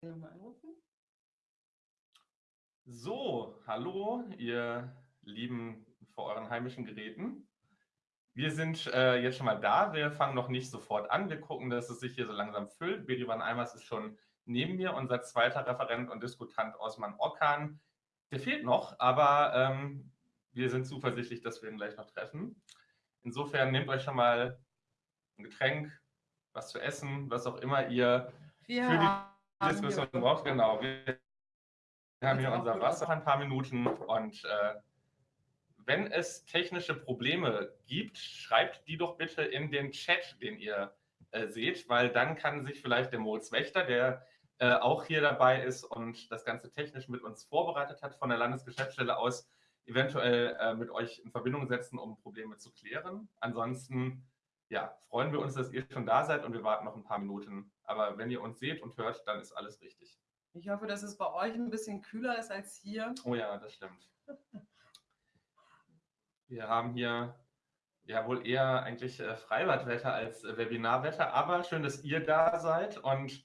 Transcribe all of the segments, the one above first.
Nochmal anrufen. So, hallo, ihr Lieben vor euren heimischen Geräten. Wir sind äh, jetzt schon mal da. Wir fangen noch nicht sofort an. Wir gucken, dass es sich hier so langsam füllt. Berivan Eimers ist schon neben mir, unser zweiter Referent und Diskutant Osman Okan. Der fehlt noch, aber ähm, wir sind zuversichtlich, dass wir ihn gleich noch treffen. Insofern nehmt euch schon mal ein Getränk, was zu essen, was auch immer ihr Wir für die Diskussion braucht. Genau. Wir, haben hier unser Wasser ein paar Minuten und äh, wenn es technische Probleme gibt, schreibt die doch bitte in den Chat, den ihr äh, seht, weil dann kann sich vielleicht der Moritz Wächter, der äh, auch hier dabei ist und das Ganze technisch mit uns vorbereitet hat, von der Landesgeschäftsstelle aus eventuell äh, mit euch in Verbindung setzen, um Probleme zu klären. Ansonsten ja, freuen wir uns, dass ihr schon da seid und wir warten noch ein paar Minuten. Aber wenn ihr uns seht und hört, dann ist alles richtig. Ich hoffe, dass es bei euch ein bisschen kühler ist als hier. Oh ja, das stimmt. Wir haben hier ja wohl eher eigentlich äh, Freibadwetter als äh, Webinarwetter, aber schön, dass ihr da seid und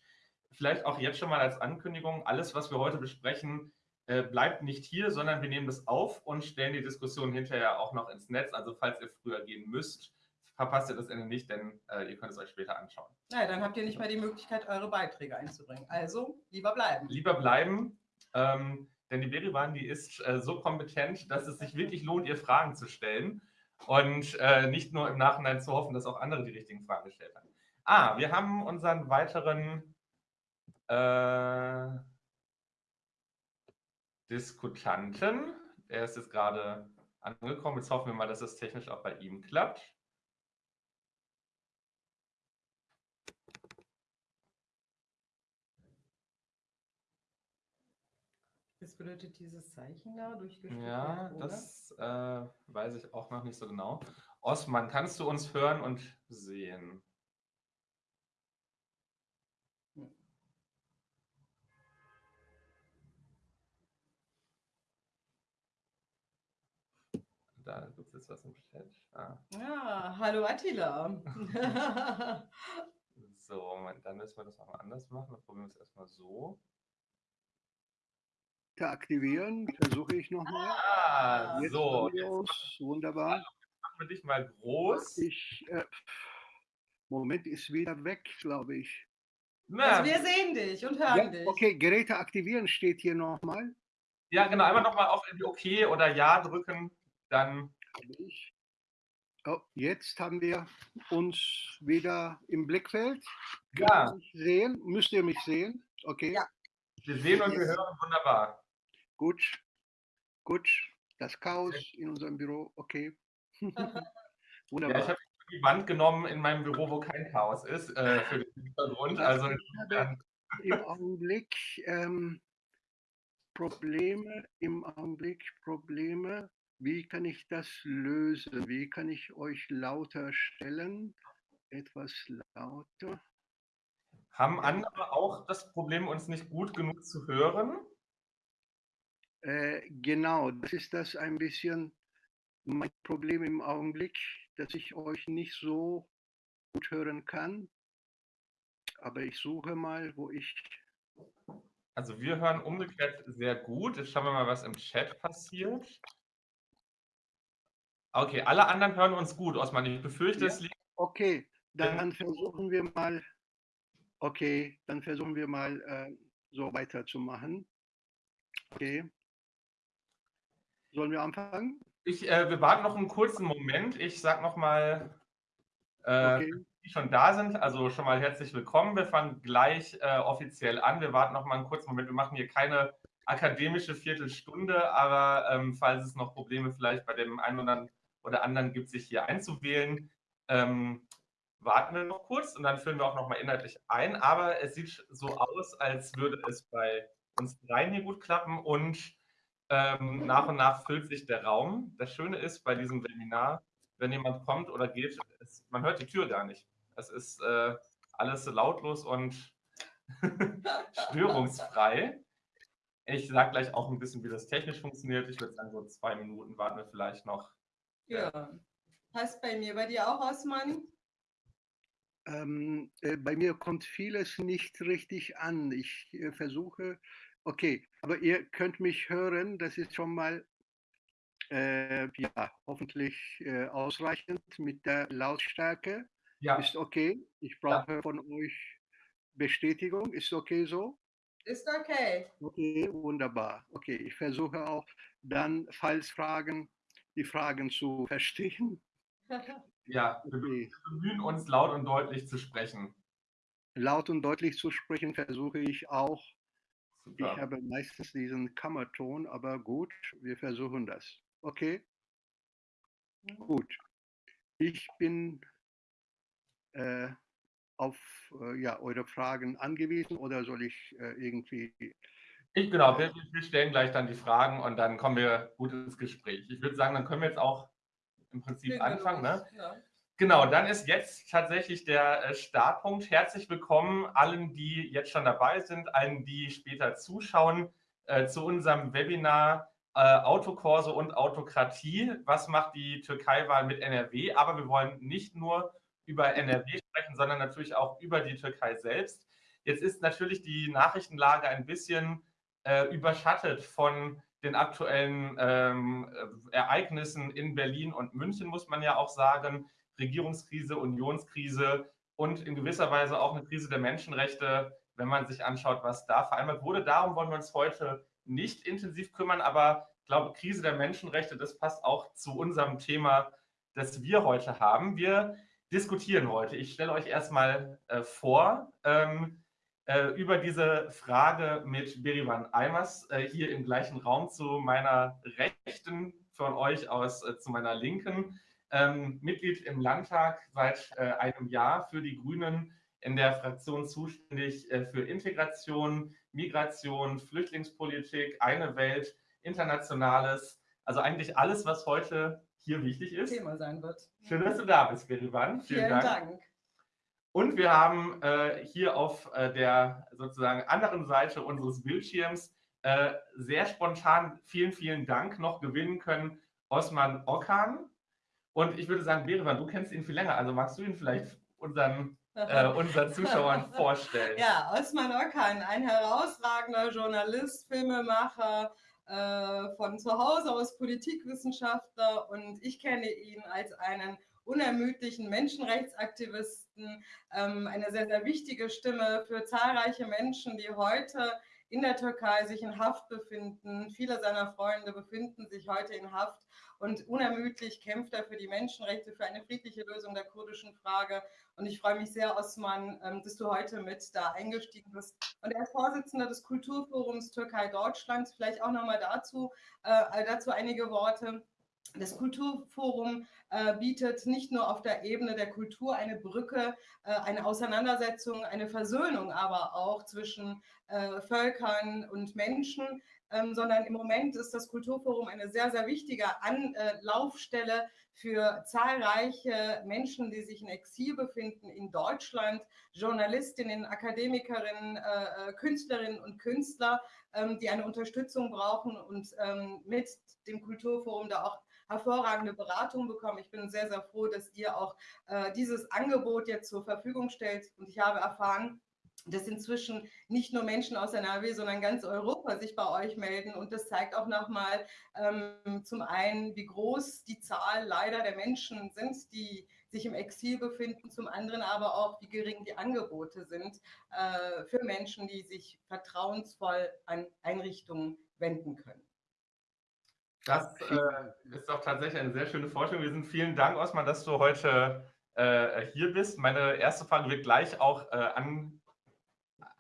vielleicht auch jetzt schon mal als Ankündigung, alles, was wir heute besprechen, äh, bleibt nicht hier, sondern wir nehmen das auf und stellen die Diskussion hinterher auch noch ins Netz. Also falls ihr früher gehen müsst, verpasst ihr das Ende nicht, denn äh, ihr könnt es euch später anschauen. Naja, dann habt ihr nicht mehr die Möglichkeit, eure Beiträge einzubringen. Also lieber bleiben. lieber bleiben, ähm, denn die Berivan, die ist äh, so kompetent, dass es sich wirklich lohnt, ihr Fragen zu stellen und äh, nicht nur im Nachhinein zu hoffen, dass auch andere die richtigen Fragen gestellt haben. Ah, wir haben unseren weiteren äh, Diskutanten. Er ist jetzt gerade angekommen. Jetzt hoffen wir mal, dass es technisch auch bei ihm klappt. Bedeutet dieses Zeichen da durchgestrichen. Ja, oder? das äh, weiß ich auch noch nicht so genau. Osman, kannst du uns hören und sehen? Da gibt es jetzt was im Chat. Ah, Ja, hallo Attila. so, dann müssen wir das nochmal anders machen. Dann probieren wir es erstmal so. Aktivieren. Versuche ich nochmal. Ah, Jetzt so, jetzt. Wunderbar. machen wir dich mal groß. Ich, äh, Moment, ist wieder weg, glaube ich. Na, also wir sehen dich und hören Ja, dich. okay, Geräte aktivieren steht hier nochmal. ja, genau, einmal nochmal auf irgendwie OK oder Ja drücken. Dann. Oh, jetzt haben wir uns wieder im Blickfeld. Ja. sehen? Müsst ihr mich sehen? Okay, Ja. wir sehen und wir hören wunderbar. Gut. Gut. Das Chaos in unserem Büro, okay. Ja, Wunderbar. ich habe die Wand genommen in meinem Büro, wo kein Chaos ist, äh, für den Hintergrund. Also im Augenblick ähm, Probleme, im Augenblick Probleme. Wie kann ich das lösen? Wie kann ich euch lauter stellen? Etwas lauter. haben andere auch das Problem, uns nicht gut genug zu hören? Äh, genau, das ist das ein bisschen mein Problem im Augenblick, dass ich euch nicht so gut hören kann. Aber ich suche mal, wo ich. Also wir hören umgekehrt sehr gut. Jetzt schauen wir mal, was im Chat passiert. Okay, alle anderen hören uns gut, Osman. Ich befürchte, Ja. es liegt. Okay, dann versuchen wir mal. Okay, dann versuchen wir mal äh, so weiterzumachen. Okay. Sollen wir anfangen? Ich, äh, wir warten noch einen kurzen Moment. Ich sage nochmal, äh, Okay. die schon da sind, also schon mal herzlich willkommen. Wir fangen gleich äh, offiziell an. Wir warten noch mal einen kurzen Moment. Wir machen hier keine akademische Viertelstunde, aber ähm, falls es noch Probleme vielleicht bei dem einen oder, oder anderen gibt, sich hier einzuwählen, ähm, warten wir noch kurz und dann führen wir auch noch mal inhaltlich ein. Aber es sieht so aus, als würde es bei uns dreien hier gut klappen und ähm, nach und nach füllt sich der Raum. Das Schöne ist bei diesem Webinar, wenn jemand kommt oder geht, es, man hört die Tür gar nicht. Es ist äh, alles lautlos und störungsfrei. Ich sage gleich auch ein bisschen, wie das technisch funktioniert. Ich würde sagen, so zwei Minuten warten wir vielleicht noch. Ja. Passt bei mir, bei dir auch, Osman? Ähm, äh, bei mir kommt vieles nicht richtig an. Ich äh, versuche, okay, aber ihr könnt mich hören, das ist schon mal äh, ja, hoffentlich äh, ausreichend mit der Lautstärke. Ja. Ist okay. Ich brauche ja. von euch Bestätigung. Ist okay so? Ist okay. Okay, wunderbar. Okay, ich versuche auch dann, falls Fragen, die Fragen zu verstehen. Ja, wir bemühen uns laut und deutlich zu sprechen. Laut und deutlich zu sprechen versuche ich auch. Super. Ich habe meistens diesen Kammerton, aber gut, wir versuchen das. Okay? Gut. Ich bin äh, auf äh, ja, eure Fragen angewiesen oder soll ich äh, irgendwie. Ich, genau, wir, wir, stellen gleich dann die Fragen und dann kommen wir gut ins Gespräch. Ich würde sagen, dann können wir jetzt auch im Prinzip anfangen. Ne? Ja. Genau, dann ist jetzt tatsächlich der äh, Startpunkt. Herzlich willkommen allen, die jetzt schon dabei sind, allen, die später zuschauen, äh, zu unserem Webinar äh, Autokorso und Autokratie. Was macht die Türkei-Wahl mit NRW? Aber wir wollen nicht nur über NRW sprechen, sondern natürlich auch über die Türkei selbst. Jetzt ist natürlich die Nachrichtenlage ein bisschen äh, überschattet von den aktuellen ähm, Ereignissen in Berlin und München, muss man ja auch sagen. Regierungskrise, Unionskrise und in gewisser Weise auch eine Krise der Menschenrechte, wenn man sich anschaut, was da vereinbart wurde. Darum wollen wir uns heute nicht intensiv kümmern, aber ich glaube, Krise der Menschenrechte, das passt auch zu unserem Thema, das wir heute haben. Wir diskutieren heute. Ich stelle euch erstmal äh, vor ähm, äh, über diese Frage mit Berivan Eimers äh, hier im gleichen Raum zu meiner Rechten, von euch aus äh, zu meiner Linken. Ähm, Mitglied im Landtag seit äh, einem Jahr für die Grünen in der Fraktion zuständig äh, für Integration, Migration, Flüchtlingspolitik, eine Welt, Internationales, also eigentlich alles, was heute hier wichtig ist. Thema sein wird. Schön, dass du da bist, Berivan. Vielen, Vielen Dank. Dank. Und wir haben äh, hier auf äh, der sozusagen anderen Seite unseres Bildschirms äh, sehr spontan vielen, vielen Dank noch gewinnen können, Osman Okan. Und ich würde sagen, Berivan, du kennst ihn viel länger, also magst du ihn vielleicht unseren äh, unseren Zuschauern vorstellen? Ja, Osman Okan, ein herausragender Journalist, Filmemacher, äh, von zu Hause aus Politikwissenschaftler und ich kenne ihn als einen unermüdlichen Menschenrechtsaktivisten, ähm, eine sehr, sehr wichtige Stimme für zahlreiche Menschen, die heute in der Türkei sich in Haft befinden. Viele seiner Freunde befinden sich heute in Haft und unermüdlich kämpft er für die Menschenrechte, für eine friedliche Lösung der kurdischen Frage. Und ich freue mich sehr, Osman, ähm, dass du heute mit da eingestiegen bist. Und er ist Vorsitzender des Kulturforums Türkei Deutschlands. Vielleicht auch nochmal dazu, äh, dazu einige Worte. Das Kulturforum äh, bietet nicht nur auf der Ebene der Kultur eine Brücke, äh, eine Auseinandersetzung, eine Versöhnung aber auch zwischen äh, Völkern und Menschen, ähm, sondern im Moment ist das Kulturforum eine sehr, sehr wichtige Anlaufstelle für zahlreiche Menschen, die sich in Exil befinden in Deutschland, Journalistinnen, Akademikerinnen, äh, äh, Künstlerinnen und Künstler, ähm, die eine Unterstützung brauchen und ähm, mit dem Kulturforum da auch hervorragende Beratung bekommen. Ich bin sehr, sehr froh, dass ihr auch äh, dieses Angebot jetzt zur Verfügung stellt. Und ich habe erfahren, dass inzwischen nicht nur Menschen aus NRW, sondern ganz Europa sich bei euch melden. Und das zeigt auch nochmal ähm, zum einen, wie groß die Zahl leider der Menschen sind, die sich im Exil befinden, zum anderen aber auch, wie gering die Angebote sind äh, für Menschen, die sich vertrauensvoll an Einrichtungen wenden können. Das äh, ist doch tatsächlich eine sehr schöne Vorstellung. Wir sind vielen Dank, Osman, dass du heute äh, hier bist. Meine erste Frage wird gleich auch äh, an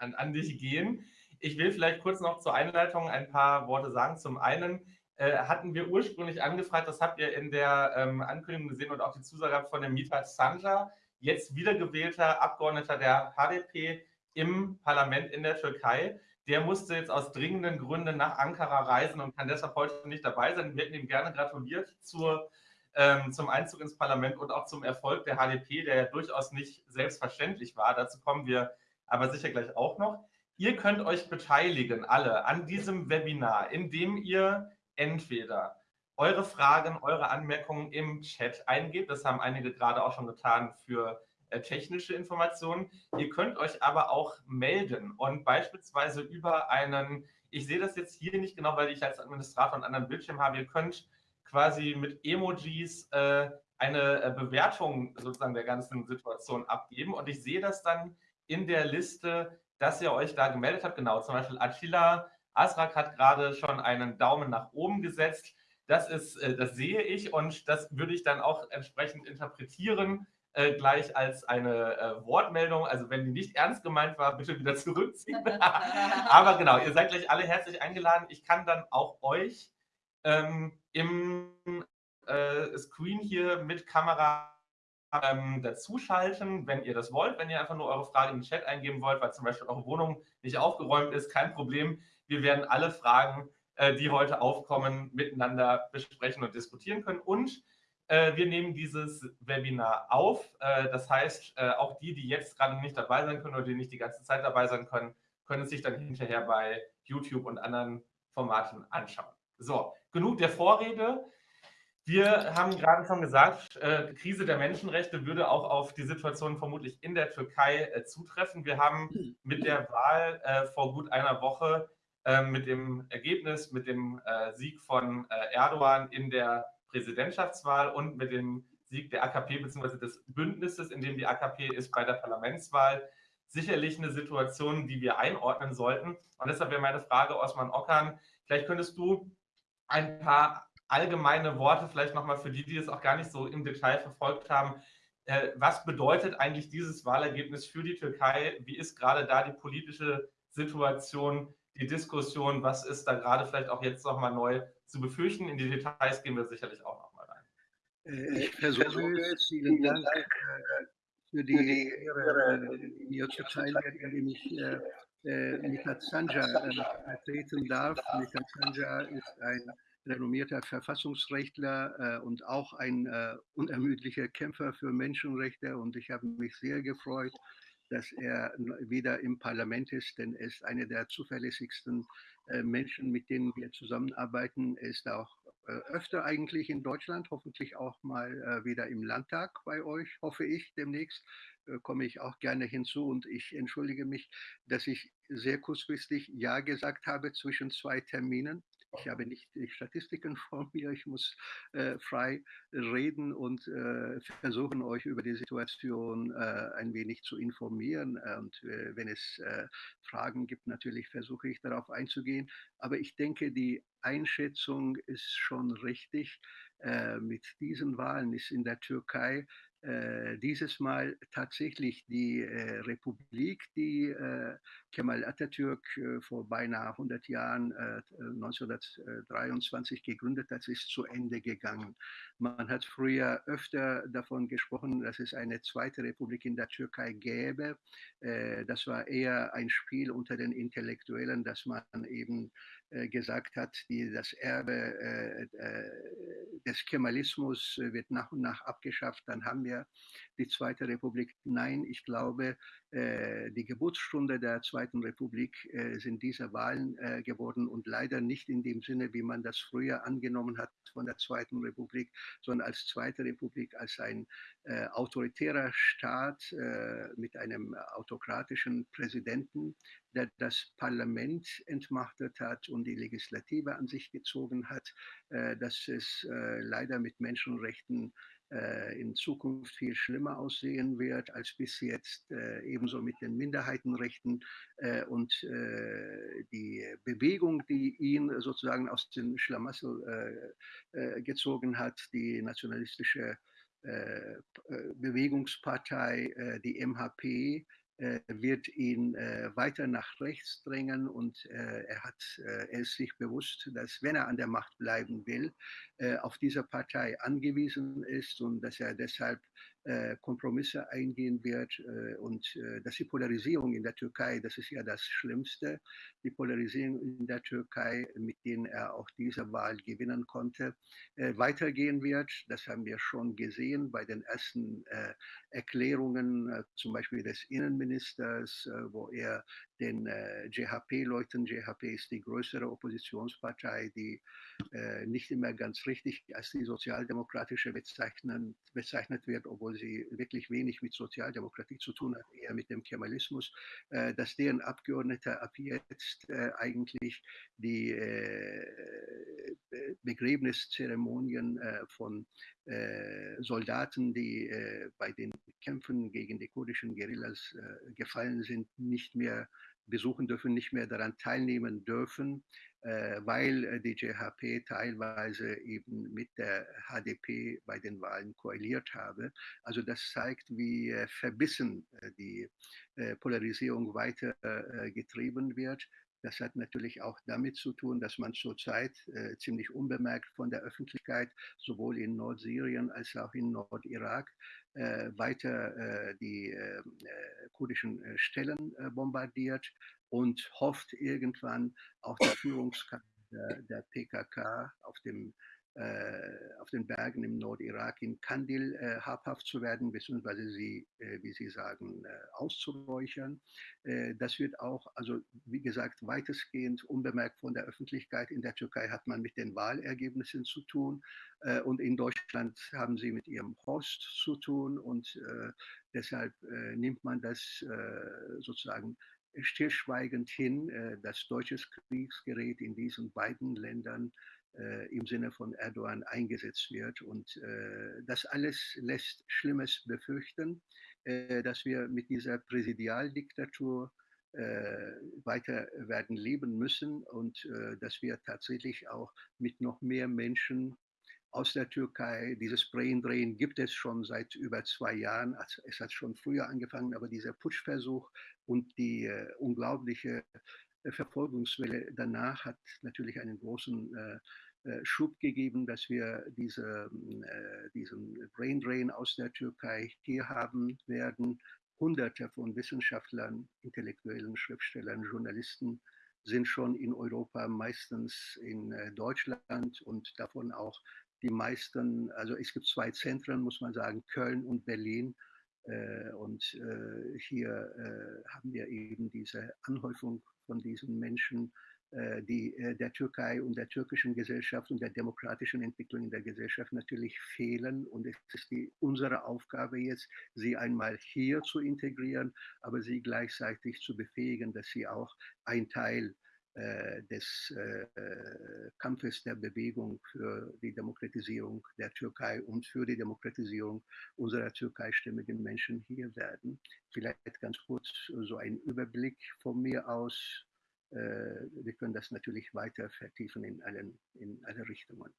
an, an dich gehen. Ich will vielleicht kurz noch zur Einleitung ein paar Worte sagen. Zum einen äh, hatten wir ursprünglich angefragt, das habt ihr in der ähm, Ankündigung gesehen und auch die Zusage von dem Mithat Sanja, jetzt wiedergewählter Abgeordneter der HDP im Parlament in der Türkei. Der musste jetzt aus dringenden Gründen nach Ankara reisen und kann deshalb heute nicht dabei sein. Wir hätten ihm gerne gratuliert zur, ähm, zum Einzug ins Parlament und auch zum Erfolg der HDP, der ja durchaus nicht selbstverständlich war. Dazu kommen wir aber sicher gleich auch noch. Ihr könnt euch beteiligen, alle, an diesem Webinar, indem ihr entweder eure Fragen, eure Anmerkungen im Chat eingebt. Das haben einige gerade auch schon getan für äh, technische Informationen. Ihr könnt euch aber auch melden und beispielsweise über einen, ich sehe das jetzt hier nicht genau, weil ich als Administrator einen anderen Bildschirm habe, ihr könnt quasi mit Emojis äh, eine äh, Bewertung sozusagen der ganzen Situation abgeben und ich sehe das dann in der Liste, dass ihr euch da gemeldet habt. Genau, zum Beispiel Attila Asrak hat gerade schon einen Daumen nach oben gesetzt. Das ist, äh, das sehe ich und das würde ich dann auch entsprechend interpretieren, äh, gleich als eine äh, Wortmeldung. Also wenn die nicht ernst gemeint war, bitte wieder zurückziehen. Aber genau, ihr seid gleich alle herzlich eingeladen. Ich kann dann auch euch ähm, im äh, Screen hier mit Kamera ähm, dazuschalten, wenn ihr das wollt. Wenn ihr einfach nur eure Frage in den Chat eingeben wollt, weil zum Beispiel eure Wohnung nicht aufgeräumt ist, kein Problem. Wir werden alle Fragen, äh, die heute aufkommen, miteinander besprechen und diskutieren können. Und äh, wir nehmen dieses Webinar auf. Äh, das heißt, äh, auch die, die jetzt gerade nicht dabei sein können oder die nicht die ganze Zeit dabei sein können, können es sich dann hinterher bei YouTube und anderen Formaten anschauen. So, genug der Vorrede. Wir haben gerade schon gesagt, äh, Krise der Menschenrechte würde auch auf die Situation vermutlich in der Türkei äh, zutreffen. Wir haben mit der Wahl äh, vor gut einer Woche, äh, mit dem Ergebnis, mit dem äh, Sieg von äh, Erdogan in der Präsidentschaftswahl und mit dem Sieg der AKP bzw. des Bündnisses, in dem die AKP ist bei der Parlamentswahl, sicherlich eine Situation, die wir einordnen sollten. Und deshalb wäre meine Frage, Osman Okan, vielleicht könntest du ein paar allgemeine Worte vielleicht nochmal für die, die es auch gar nicht so im Detail verfolgt haben. Äh, was bedeutet eigentlich dieses Wahlergebnis für die Türkei? Wie ist gerade da die politische Situation, die Diskussion? Was ist da gerade vielleicht auch jetzt nochmal neu zu befürchten? In die Details gehen wir sicherlich auch nochmal rein. Äh, ich versuche es. Vielen Dank äh, für die Ehre, mir zu teilen, indem ich Mithat Sanja vertreten darf. Mithat Sanja ist ein renommierter Verfassungsrechtler äh, und auch ein äh, unermüdlicher Kämpfer für Menschenrechte. Und ich habe mich sehr gefreut, dass er wieder im Parlament ist, denn er ist einer der zuverlässigsten äh, Menschen, mit denen wir zusammenarbeiten. Er ist auch äh, öfter eigentlich in Deutschland, hoffentlich auch mal äh, wieder im Landtag bei euch, hoffe ich demnächst äh, komme ich auch gerne hinzu und ich entschuldige mich, dass ich sehr kurzfristig Ja gesagt habe zwischen zwei Terminen. Ich habe nicht die Statistiken vor mir. Ich muss äh, frei reden und äh, versuchen, euch über die Situation äh, ein wenig zu informieren. Und äh, wenn es äh, Fragen gibt, natürlich versuche ich darauf einzugehen. Aber ich denke, die Einschätzung ist schon richtig. Äh, mit diesen Wahlen ist in der Türkei dieses Mal tatsächlich die äh, Republik, die äh, Kemal Atatürk äh, vor beinahe 100 Jahren, 1923 äh, gegründet hat, ist zu Ende gegangen. Man hat früher öfter davon gesprochen, dass es eine zweite Republik in der Türkei gäbe. das war eher ein Spiel unter den Intellektuellen, dass man eben gesagt hat, die, das Erbe des Kemalismus wird nach und nach abgeschafft. Dann haben wir die Zweite Republik. Nein, ich glaube, äh, die Geburtsstunde der Zweiten Republik äh, sind diese Wahlen äh, geworden und leider nicht in dem Sinne, wie man das früher angenommen hat von der Zweiten Republik, sondern als Zweite Republik, als ein autoritärer Staat mit einem autokratischen Präsidenten, der das Parlament entmachtet hat und die Legislative an sich gezogen hat, dass es leider mit Menschenrechten in Zukunft viel schlimmer aussehen wird als bis jetzt, äh, ebenso mit den Minderheitenrechten äh, und die Bewegung, die ihn sozusagen aus dem Schlamassel gezogen hat, die nationalistische Bewegungspartei, die MHP, äh, wird ihn äh, weiter nach rechts drängen und äh, er, hat, er ist sich bewusst, dass wenn er an der Macht bleiben will, auf diese Partei angewiesen ist und dass er deshalb äh, Kompromisse eingehen wird äh, und äh, dass die Polarisierung in der Türkei, das ist ja das Schlimmste, die Polarisierung in der Türkei, mit denen er auch diese Wahl gewinnen konnte, weitergehen wird. Das haben wir schon gesehen bei den ersten Erklärungen, zum Beispiel des Innenministers, wo er den äh, JHP-Leuten. JHP ist die größere Oppositionspartei, die äh, nicht immer ganz richtig als die sozialdemokratische bezeichnet, bezeichnet wird, obwohl obwohl sie wirklich wenig mit Sozialdemokratie zu tun hat, eher mit dem Kemalismus, äh, dass deren Abgeordnete ab jetzt äh, eigentlich die äh, Begräbniszeremonien von Soldaten, die bei den Kämpfen gegen die kurdischen Guerillas gefallen sind, nicht mehr besuchen dürfen, nicht mehr daran teilnehmen dürfen, weil äh, die JHP teilweise eben mit der HDP bei den Wahlen koaliert habe. Also das zeigt, wie äh, verbissen die Polarisierung weiter getrieben wird. Das hat natürlich auch damit zu tun, dass man zurzeit äh, ziemlich unbemerkt von der Öffentlichkeit sowohl in Nordsyrien als auch in Nordirak äh, weiter äh, die äh, äh, kurdischen äh, Stellen bombardiert und hofft irgendwann auch die Führungskraft der, der PKK auf dem äh, auf den Bergen im Nordirak in Kandil äh, habhaft zu werden, beziehungsweise sie, äh, wie Sie sagen, auszuräuchern. das wird auch, also wie gesagt, weitestgehend unbemerkt von der Öffentlichkeit. In der Türkei hat man mit den Wahlergebnissen zu tun und in Deutschland haben sie mit ihrem Host zu tun und deshalb nimmt man das sozusagen stillschweigend hin, dass deutsches Kriegsgerät in diesen beiden Ländern äh, im Sinne von Erdogan eingesetzt wird. Und äh, das alles lässt Schlimmes befürchten, äh, dass wir mit dieser Präsidialdiktatur äh, weiter werden leben müssen und äh, dass wir tatsächlich auch mit noch mehr Menschen aus der Türkei. Dieses Braindrehen gibt es schon seit über zwei Jahren. Also es hat schon früher angefangen, aber dieser Putschversuch und die äh, unglaubliche Verfolgungswelle danach hat natürlich einen großen äh, äh, Schub gegeben, dass wir diese, äh, diesen Brain Drain aus der Türkei hier haben werden. Hunderte von Wissenschaftlern, Intellektuellen, Schriftstellern, Journalisten sind schon in Europa, meistens in Deutschland und davon auch die meisten, also es gibt zwei Zentren, muss man sagen, Köln und Berlin. Und hier haben wir eben diese Anhäufung von diesen Menschen äh, die äh, der Türkei und der türkischen Gesellschaft und der demokratischen Entwicklung in der Gesellschaft natürlich fehlen. Und es ist die, unsere Aufgabe jetzt, sie einmal hier zu integrieren, aber sie gleichzeitig zu befähigen, dass sie auch ein Teil des äh, Kampfes der Bewegung für die Demokratisierung der Türkei und für die Demokratisierung unserer türkeistimmigen Menschen hier werden. Vielleicht ganz kurz so ein Überblick von mir aus äh, wir können das natürlich weiter vertiefen in, allen, in alle Richtungen.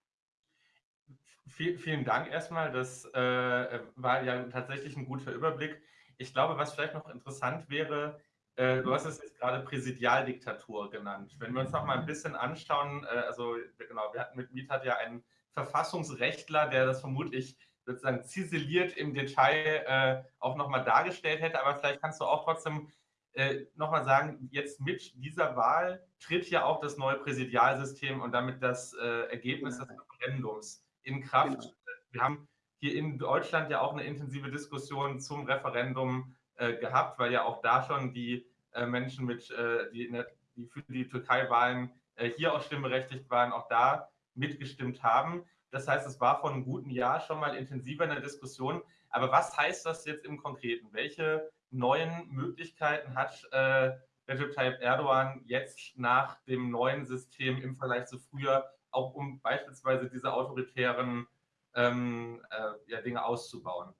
vielen Dank erstmal. Das äh, war ja tatsächlich ein guter Überblick. Ich glaube, was vielleicht noch interessant wäre, äh, du hast es jetzt gerade Präsidialdiktatur genannt. Wenn wir uns noch mal ein bisschen anschauen, äh, also genau, wir hatten mit Miethat ja einen Verfassungsrechtler, der das vermutlich sozusagen ziseliert im Detail äh, auch nochmal dargestellt hätte, aber vielleicht kannst du auch trotzdem äh, nochmal sagen, jetzt mit dieser Wahl tritt ja auch das neue Präsidialsystem und damit das äh, Ergebnis des Referendums in Kraft. Genau. Wir haben hier in Deutschland ja auch eine intensive Diskussion zum Referendum äh, gehabt, weil ja auch da schon die äh, Menschen mit, äh, die, der, die, für die Türkei-Wahlen äh, hier auch stimmberechtigt waren, auch da mitgestimmt haben. Das heißt, es war vor einem guten Jahr schon mal intensiver in der Diskussion. Aber was heißt das jetzt im Konkreten? Welche neuen Möglichkeiten hat äh, Recep Tayyip Erdogan jetzt nach dem neuen System im Vergleich zu früher, auch um beispielsweise diese autoritären ähm, äh, ja, Dinge auszubauen?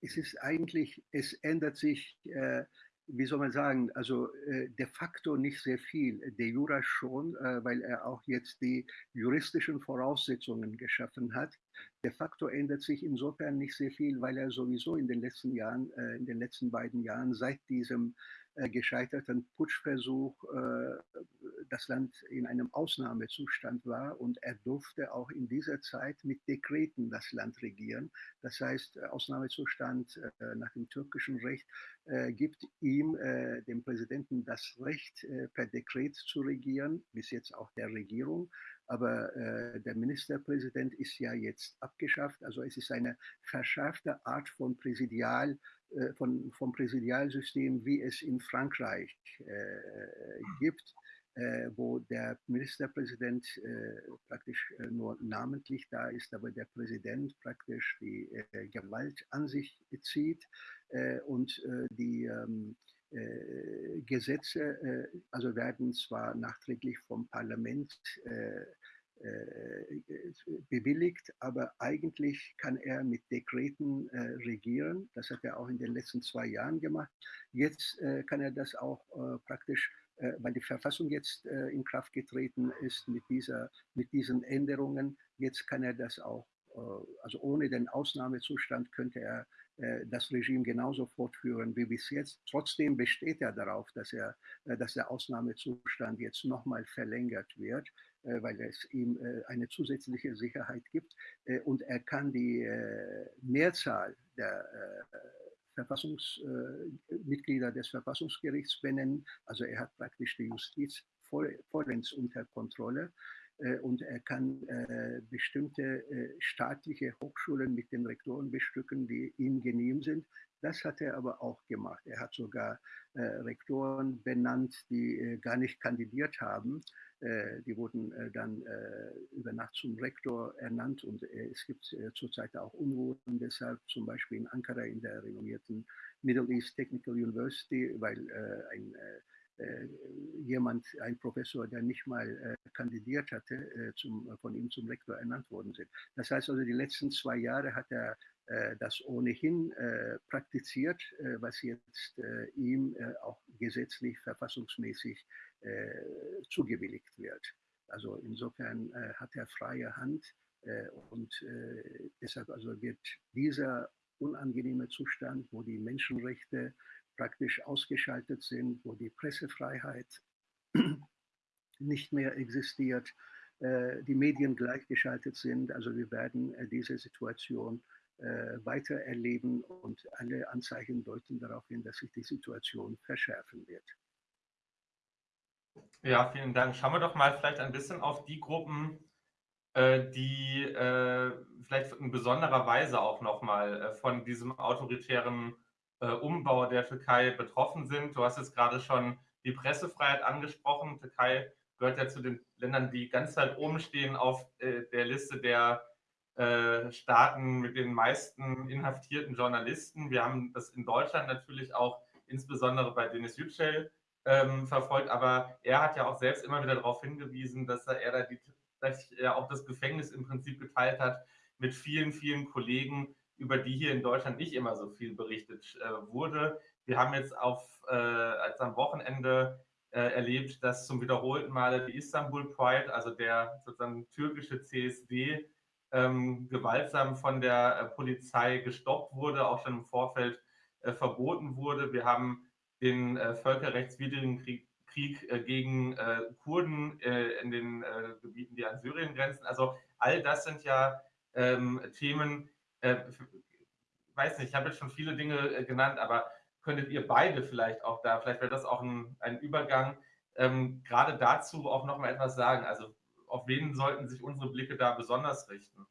Es ist eigentlich, es ändert sich äh, wie soll man sagen, also äh, de facto nicht sehr viel, de jura schon, äh, weil er auch jetzt die juristischen Voraussetzungen geschaffen hat. De facto ändert sich insofern nicht sehr viel, weil er sowieso in den letzten Jahren, äh, in den letzten beiden Jahren seit diesem gescheiterten Putschversuch äh, das Land in einem Ausnahmezustand war und er durfte auch in dieser Zeit mit Dekreten das Land regieren. Das heißt, äh, Ausnahmezustand nach dem türkischen Recht gibt ihm, dem Präsidenten, das Recht, per Dekret zu regieren, bis jetzt auch der Regierung. Aber äh, der Ministerpräsident ist ja jetzt abgeschafft. Also es ist eine verschärfte Art von Präsidial, äh, von, vom Präsidialsystem, wie es in Frankreich äh, gibt. äh, wo der Ministerpräsident äh, praktisch äh, nur namentlich da ist, aber der Präsident praktisch die äh, Gewalt an sich zieht äh, und äh, die ähm, Gesetze also werden zwar nachträglich vom Parlament bewilligt, aber eigentlich kann er mit Dekreten äh, regieren. Das hat er auch in den letzten zwei Jahren gemacht. Jetzt äh, kann er das auch äh, praktisch äh, weil die Verfassung jetzt äh, in Kraft getreten ist mit, dieser, mit diesen Änderungen. Jetzt kann er das auch, äh, also ohne den Ausnahmezustand könnte er das Regime genauso fortführen wie bis jetzt. Trotzdem besteht er darauf, dass, er, dass der Ausnahmezustand jetzt nochmal verlängert wird, weil es ihm eine zusätzliche Sicherheit gibt. Und er kann die Mehrzahl der Verfassungsmitglieder äh, des Verfassungsgerichts benennen. Also er hat praktisch die Justiz vollends unter Kontrolle äh, und er kann äh, bestimmte staatliche Hochschulen mit den Rektoren bestücken, die ihm genehm sind. Das hat er aber auch gemacht. Er hat sogar Rektoren benannt, die gar nicht kandidiert haben äh, die wurden äh, dann äh, über Nacht zum Rektor ernannt und es gibt zurzeit auch Unruhen deshalb, zum Beispiel in Ankara in der renommierten Middle East Technical University, weil ein jemand, ein Professor, der nicht mal kandidiert hatte, zum, von ihm zum Rektor ernannt worden sind. Das heißt also, die letzten zwei Jahre hat er das ohnehin praktiziert, was jetzt ihm auch gesetzlich, verfassungsmäßig äh, zugewilligt wird. Also insofern äh, hat er freie Hand äh, und deshalb also wird dieser unangenehme Zustand, wo die Menschenrechte praktisch ausgeschaltet sind, wo die Pressefreiheit nicht mehr existiert, die Medien gleichgeschaltet sind. Also wir werden diese Situation weiter erleben und alle Anzeichen deuten darauf hin, dass sich die Situation verschärfen wird. Ja, vielen Dank. Schauen wir doch mal vielleicht ein bisschen auf die Gruppen, äh, die äh, vielleicht in besonderer Weise auch nochmal äh, von diesem autoritären Umbau der Türkei betroffen sind. Du hast jetzt gerade schon die Pressefreiheit angesprochen. Türkei gehört ja zu den Ländern, die ganz weit oben stehen auf der Liste der Staaten mit den meisten inhaftierten Journalisten. Wir haben das in Deutschland natürlich auch insbesondere bei Denis Yücel ähm, verfolgt, aber er hat ja auch selbst immer wieder darauf hingewiesen, dass er da die, dass er auch das Gefängnis im Prinzip geteilt hat mit vielen, vielen Kollegen, über die hier in Deutschland nicht immer so viel berichtet äh, wurde. Wir haben jetzt auf, äh, als am Wochenende äh, erlebt, dass zum wiederholten Male die Istanbul Pride, also der sozusagen türkische CSD, ähm, gewaltsam von der äh, Polizei gestoppt wurde, auch schon im Vorfeld äh, verboten wurde. Wir haben den äh, völkerrechtswidrigen Krieg, Krieg gegen Kurden in den Gebieten, die an Syrien grenzen. Also all das sind ja ähm, Themen, äh, weiß nicht, ich habe jetzt schon viele Dinge genannt, aber könntet ihr beide vielleicht auch da, vielleicht wäre das auch ein, ein Übergang, ähm, gerade dazu auch noch mal etwas sagen. Also auf wen sollten sich unsere Blicke da besonders richten?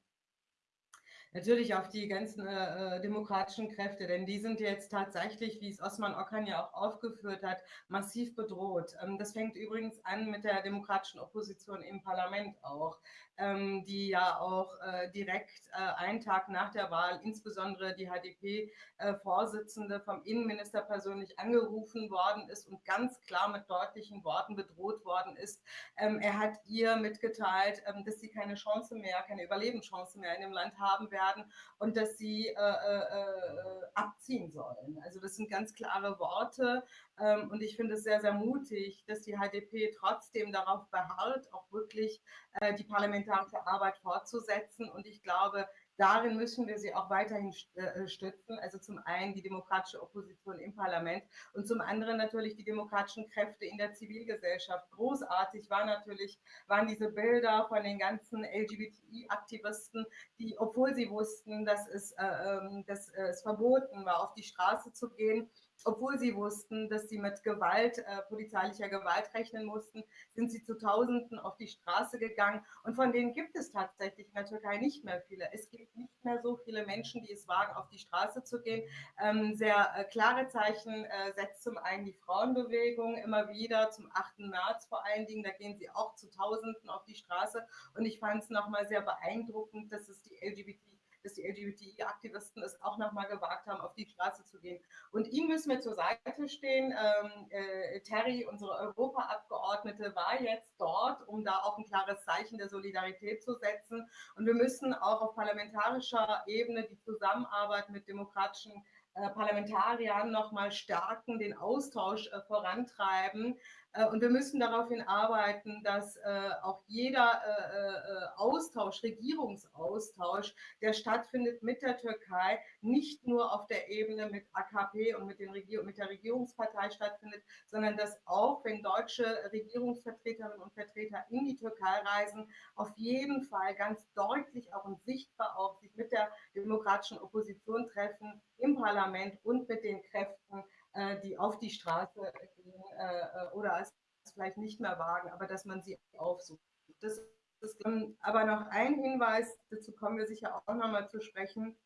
Natürlich auf die ganzen äh, äh, demokratischen Kräfte, denn die sind jetzt tatsächlich, wie es Osman Okan ja auch aufgeführt hat, massiv bedroht. Ähm, das fängt übrigens an mit der demokratischen Opposition im Parlament auch, ähm, die ja auch äh, direkt äh, einen Tag nach der Wahl, insbesondere die HDP-Vorsitzende äh, vom Innenminister persönlich angerufen worden ist und ganz klar mit deutlichen Worten bedroht worden ist. Ähm, er hat ihr mitgeteilt, ähm, dass sie keine Chance mehr, keine Überlebenschance mehr in dem Land haben werden werden und dass sie äh, äh, äh, abziehen sollen. Also das sind ganz klare Worte ähm, und ich finde es sehr, sehr mutig, dass die HDP trotzdem darauf beharrt, auch wirklich äh, die parlamentarische Arbeit fortzusetzen und ich glaube, Darin müssen wir sie auch weiterhin äh, stützen. Also zum einen die demokratische Opposition im Parlament und zum anderen natürlich die demokratischen Kräfte in der Zivilgesellschaft. Großartig war natürlich, waren diese Bilder von den ganzen LGBTI-Aktivisten, die, obwohl sie wussten, dass es, äh, ähm, dass es verboten war, auf die Straße zu gehen, obwohl sie wussten, dass sie mit Gewalt, äh, polizeilicher Gewalt rechnen mussten, sind sie zu Tausenden auf die Straße gegangen. Und von denen gibt es tatsächlich in der Türkei nicht mehr viele. Es gibt nicht mehr so viele Menschen, die es wagen, auf die Straße zu gehen. Ähm, sehr äh, klare Zeichen äh, setzt zum einen die Frauenbewegung immer wieder, zum 8. März vor allen Dingen. Da gehen sie auch zu Tausenden auf die Straße. Und ich fand es nochmal sehr beeindruckend, dass es die LGBT dass die LGBTI-Aktivisten es auch nochmal gewagt haben, auf die Straße zu gehen. Und ihm müssen wir zur Seite stehen. Ähm, äh, Terry, unsere Europaabgeordnete, war jetzt dort, um da auch ein klares Zeichen der Solidarität zu setzen. Und wir müssen auch auf parlamentarischer Ebene die Zusammenarbeit mit demokratischen äh, Parlamentariern nochmal stärken, den Austausch äh, vorantreiben. Äh, und wir müssen daraufhin arbeiten, dass äh, auch jeder äh, Austausch, Regierungsaustausch, der stattfindet mit der Türkei, nicht nur auf der Ebene mit AKP und mit, den Regier mit der Regierungspartei stattfindet, sondern dass auch, wenn deutsche Regierungsvertreterinnen und Vertreter in die Türkei reisen, auf jeden Fall ganz deutlich auch und sichtbar auch sich mit der demokratischen Opposition treffen im Parlament und mit den Kräften, die auf die Straße gehen äh, äh, oder es vielleicht nicht mehr wagen, aber dass man sie aufsucht. Das ist, aber noch ein Hinweis, dazu kommen wir sicher auch nochmal zu sprechen.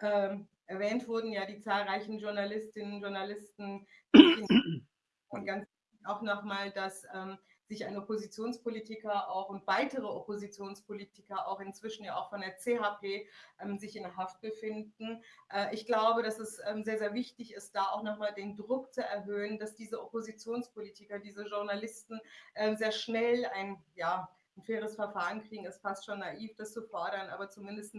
Ähm, erwähnt wurden ja die zahlreichen Journalistinnen und Journalisten und ganz auch nochmal, dass ähm, sich ein Oppositionspolitiker auch und weitere Oppositionspolitiker auch inzwischen ja auch von der CHP ähm, sich in Haft befinden. Äh, ich glaube, dass es ähm, sehr, sehr wichtig ist, da auch nochmal den Druck zu erhöhen, dass diese Oppositionspolitiker, diese Journalisten äh, sehr schnell ein, ja, ein faires Verfahren kriegen, ist fast schon naiv, das zu fordern, aber zumindest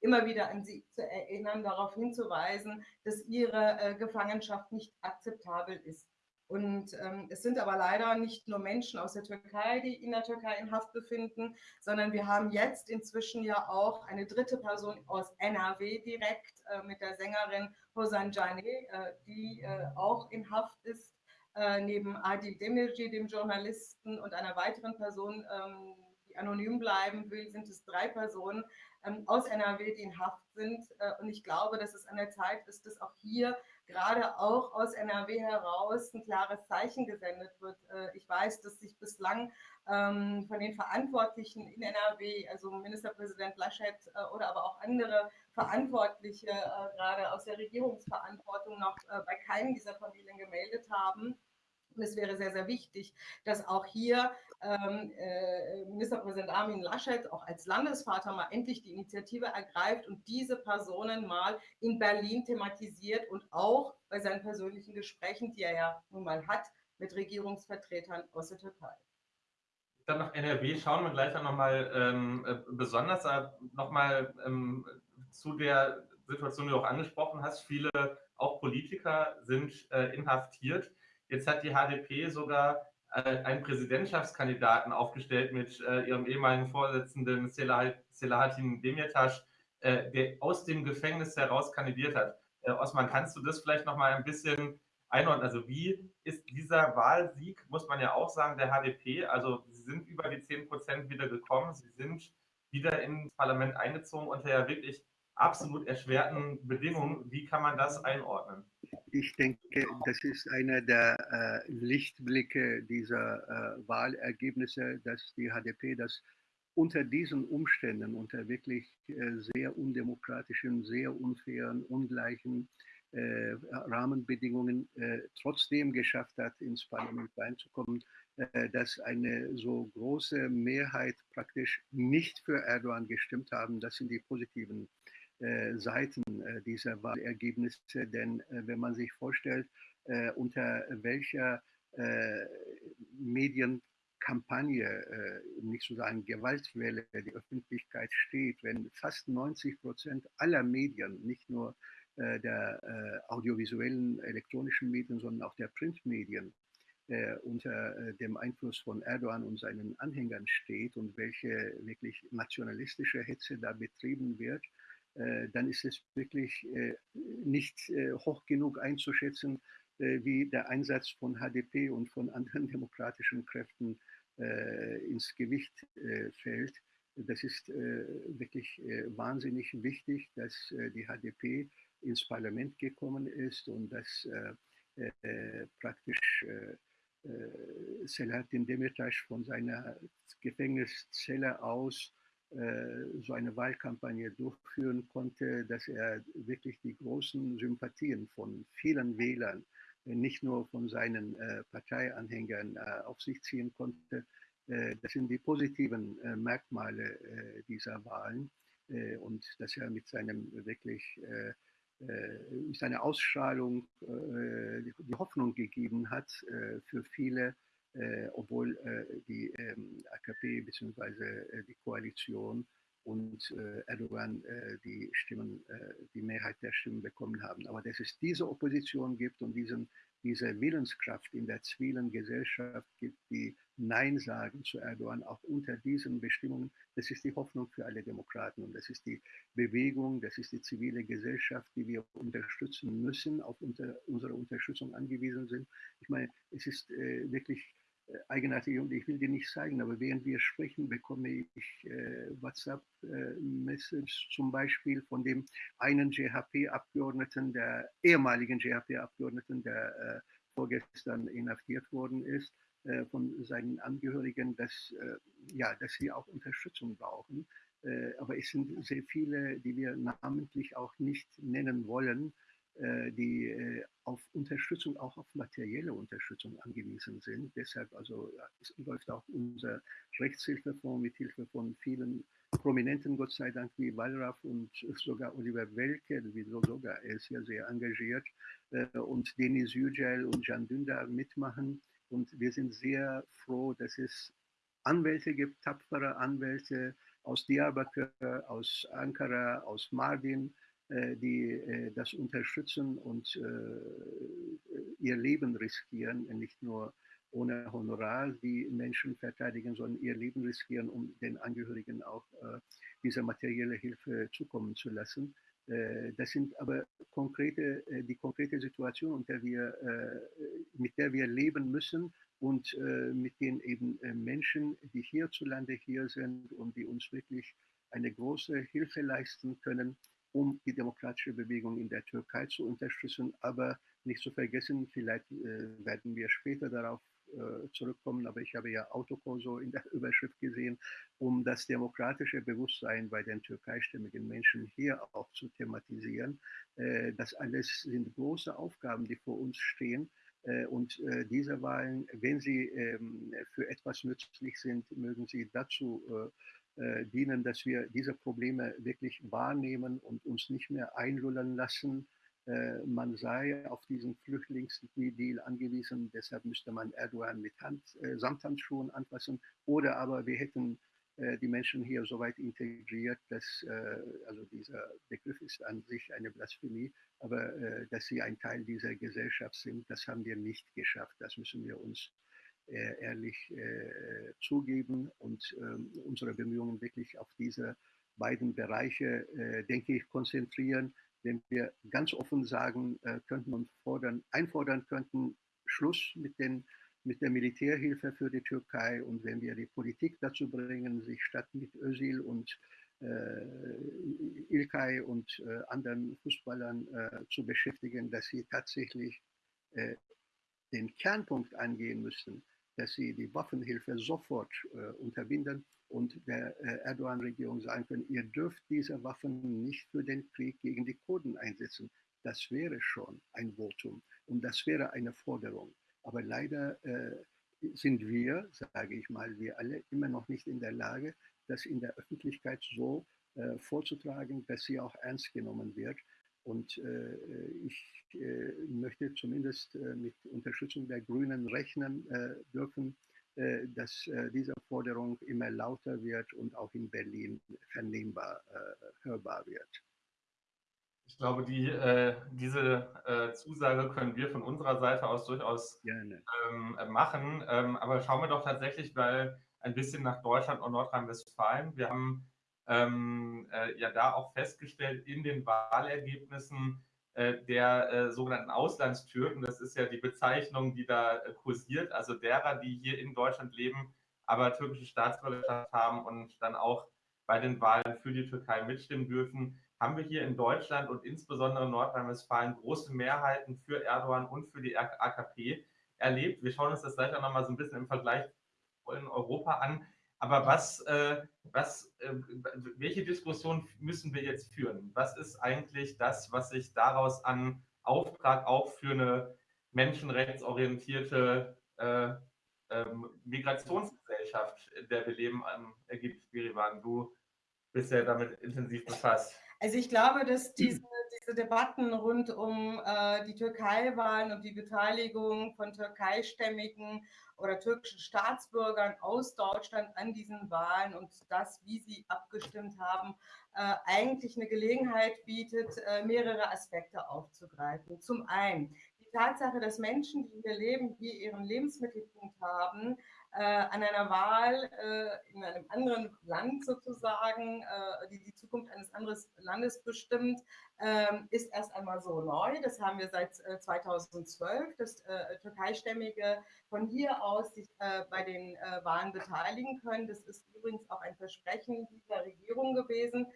immer wieder an sie zu erinnern, darauf hinzuweisen, dass ihre äh, Gefangenschaft nicht akzeptabel ist. Und ähm, es sind aber leider nicht nur Menschen aus der Türkei, die in der Türkei in Haft befinden, sondern wir haben jetzt inzwischen ja auch eine dritte Person aus NRW direkt äh, mit der Sängerin Hosan Jane, äh, die äh, auch in Haft ist, äh, neben Adil Demirci, dem Journalisten, und einer weiteren Person, ähm, die anonym bleiben will, sind es drei Personen ähm, aus NRW, die in Haft sind. Äh, und ich glaube, dass es an der Zeit ist, dass auch hier gerade auch aus NRW heraus ein klares Zeichen gesendet wird. Äh, ich weiß, dass sich bislang ähm, von den Verantwortlichen in NRW, also Ministerpräsident Laschet äh, oder aber auch andere Verantwortliche, äh, gerade aus der Regierungsverantwortung, noch bei keinem dieser Familien gemeldet haben. Und es wäre sehr, sehr wichtig, dass auch hier ähm, äh, Ministerpräsident Armin Laschet auch als Landesvater mal endlich die Initiative ergreift und diese Personen mal in Berlin thematisiert und auch bei seinen persönlichen Gesprächen, die er ja nun mal hat, mit Regierungsvertretern aus der Türkei. Dann nach NRW schauen wir gleich nochmal ähm, äh, besonders nochmal ähm, zu der Situation, die du auch angesprochen hast. Viele, auch Politiker, sind äh, inhaftiert. Jetzt hat die HDP sogar äh, einen Präsidentschaftskandidaten aufgestellt mit äh, ihrem ehemaligen Vorsitzenden Selahattin Demirtas, äh, der aus dem Gefängnis heraus kandidiert hat. Äh, Osman, kannst du das vielleicht noch mal ein bisschen einordnen? Also wie ist dieser Wahlsieg, muss man ja auch sagen, der HDP, also sie sind über die 10 Prozent wieder gekommen, sie sind wieder ins Parlament eingezogen unter ja wirklich absolut erschwerten Bedingungen. Wie kann man das einordnen? Ich denke, das ist einer der äh, Lichtblicke dieser äh, Wahlergebnisse, dass die HDP das unter diesen Umständen, unter wirklich äh, sehr undemokratischen, sehr unfairen, ungleichen äh, Rahmenbedingungen äh, trotzdem geschafft hat, ins Parlament reinzukommen, äh, dass eine so große Mehrheit praktisch nicht für Erdogan gestimmt haben. Das sind die positiven Seiten äh, dieser Wahlergebnisse. Denn äh, wenn man sich vorstellt, unter welcher Medienkampagne, nicht zu sagen Gewaltwelle, die Öffentlichkeit steht, wenn fast 90 Prozent aller Medien, nicht nur der audiovisuellen elektronischen Medien, sondern auch der Printmedien, unter dem Einfluss von Erdogan und seinen Anhängern steht und welche wirklich nationalistische Hetze da betrieben wird, äh, dann ist es wirklich äh, nicht äh, hoch genug einzuschätzen, wie der Einsatz von HDP und von anderen demokratischen Kräften ins Gewicht fällt. Das ist wirklich wahnsinnig wichtig, dass die HDP ins Parlament gekommen ist und dass äh, praktisch Selahattin Demirtas von seiner Gefängniszelle aus so eine Wahlkampagne durchführen konnte, dass er wirklich die großen Sympathien von vielen Wählern, nicht nur von seinen Parteianhängern auf sich ziehen konnte. Das sind die positiven Merkmale dieser Wahlen und dass er mit seinem wirklich äh, seine Ausstrahlung äh, die Hoffnung gegeben hat äh, für viele, obwohl die ähm, AKP bzw. die Koalition und Erdogan die Stimmen, die Mehrheit der Stimmen bekommen haben. Aber dass es diese Opposition gibt und diesen diese Willenskraft in der zivilen Gesellschaft gibt, die Nein sagen zu Erdogan, auch unter diesen Bestimmungen, das ist die Hoffnung für alle Demokraten und das ist die Bewegung, das ist die zivile Gesellschaft, die wir unterstützen müssen, auf unter, unsere Unterstützung angewiesen sind. Ich meine, es ist äh, wirklich äh, eigenartig und ich will dir nicht zeigen, aber während wir sprechen, bekomme ich äh, WhatsApp-Message äh, zum Beispiel von dem einen GHP-Abgeordneten, der ehemaligen GHP-Abgeordneten, der äh, vorgestern inhaftiert worden ist, äh, von seinen Angehörigen, dass, äh, ja, dass sie auch Unterstützung brauchen. aber es sind sehr viele, die wir namentlich auch nicht nennen wollen, die äh, auf Unterstützung, auch auf materielle Unterstützung angewiesen sind. Deshalb also es läuft auch unser Rechtshilfefonds mit Hilfe von vielen Prominenten, Gott sei Dank, wie Wallraff und sogar Oliver Welke, wie so sogar, er ist ja sehr engagiert, äh, und Denis Yücel und Jan Dündar mitmachen. Und wir sind sehr froh, dass es Anwälte gibt, tapfere Anwälte aus Diyarbakir, aus Ankara, aus Mardin, äh, die äh, das unterstützen und äh, ihr Leben riskieren, nicht nur ohne Honorar die Menschen verteidigen, sondern ihr Leben riskieren, um den Angehörigen auch diese materielle Hilfe zukommen zu lassen. Das sind aber konkrete, die konkrete Situation, unter wir, mit der wir leben müssen und mit den eben Menschen, die hierzulande hier sind und die uns wirklich eine große Hilfe leisten können, um die demokratische Bewegung in der Türkei zu unterstützen. Aber nicht zu vergessen, vielleicht äh, werden wir später darauf äh, zurückkommen, aber ich habe ja Autokorso in der Überschrift gesehen, um das demokratische Bewusstsein bei den türkeistämmigen Menschen hier auch zu thematisieren. Äh, das alles sind große Aufgaben, die vor uns stehen. Äh, und äh, diese Wahlen, wenn sie ähm, für etwas nützlich sind, mögen sie dazu äh, dienen, dass wir diese Probleme wirklich wahrnehmen und uns nicht mehr einlullen lassen. Äh, man sei auf diesen Flüchtlingsdeal angewiesen, deshalb müsste man Erdogan mit Hand, äh, Samthandschuhen anfassen. Oder aber wir hätten äh, die Menschen hier so weit integriert, dass, äh, also dieser Begriff ist an sich eine Blasphemie, aber äh, dass sie ein Teil dieser Gesellschaft sind, das haben wir nicht geschafft. Das müssen wir uns äh, ehrlich äh, zugeben und ähm, unsere Bemühungen wirklich auf diese beiden Bereiche, äh, denke ich, konzentrieren. Wenn wir ganz offen sagen könnten und fordern, einfordern könnten, Schluss mit, den, mit der Militärhilfe für die Türkei und wenn wir die Politik dazu bringen, sich statt mit Özil und äh, Ilkay und äh, anderen Fußballern äh, zu beschäftigen, dass sie tatsächlich den Kernpunkt angehen müssen, dass sie die Waffenhilfe sofort äh, unterbinden und der äh, Erdogan-Regierung sagen können, ihr dürft diese Waffen nicht für den Krieg gegen die Kurden einsetzen. Das wäre schon ein Votum und das wäre eine Forderung. Aber leider äh, sind wir, sage ich mal, wir alle immer noch nicht in der Lage, das in der Öffentlichkeit so äh, vorzutragen, dass sie auch ernst genommen wird. Und äh, ich äh, möchte zumindest äh, mit Unterstützung der Grünen rechnen äh, dürfen, äh, dass äh, diese Forderung immer lauter wird und auch in Berlin vernehmbar, hörbar wird. Ich glaube, die, diese Zusage können wir von unserer Seite aus durchaus ähm, machen. Ähm, aber schauen wir doch tatsächlich mal ein bisschen nach Deutschland und Nordrhein-Westfalen. Wir haben ähm, äh, ja da auch festgestellt in den Wahlergebnissen äh, der äh, sogenannten Auslandstürken, das ist ja die Bezeichnung, die da äh, kursiert, also derer, die hier in Deutschland leben, aber türkische Staatsbürgerschaft haben und dann auch bei den Wahlen für die Türkei mitstimmen dürfen. haben wir hier in Deutschland und insbesondere in Nordrhein-Westfalen große Mehrheiten für Erdogan und für die AKP erlebt. Wir schauen uns das gleich auch nochmal so ein bisschen im Vergleich in Europa an. Aber was, äh, was, äh, welche Diskussion müssen wir jetzt führen? Was ist eigentlich das, was sich daraus an Auftrag auch für eine menschenrechtsorientierte äh, ähm, Migrationsgesellschaft, in der wir leben, ergibt? Birivan, du bist ja damit intensiv befasst. Also ich glaube, dass diese, Debatten rund um äh, die Türkei-Wahlen und die Beteiligung von türkeistämmigen oder türkischen Staatsbürgern aus Deutschland an diesen Wahlen und das, wie sie abgestimmt haben, äh, eigentlich eine Gelegenheit bietet, äh, mehrere Aspekte aufzugreifen. Zum einen die Tatsache, dass Menschen, die hier leben, hier ihren Lebensmittelpunkt haben, äh, an einer Wahl äh, in einem anderen Land sozusagen, äh, die die Zukunft eines anderen Landes bestimmt, ähm, ist erst einmal so neu. Das haben wir seit 2012, dass Türkeistämmige von hier aus sich bei den Wahlen beteiligen können. Das ist übrigens auch ein Versprechen dieser Regierung gewesen.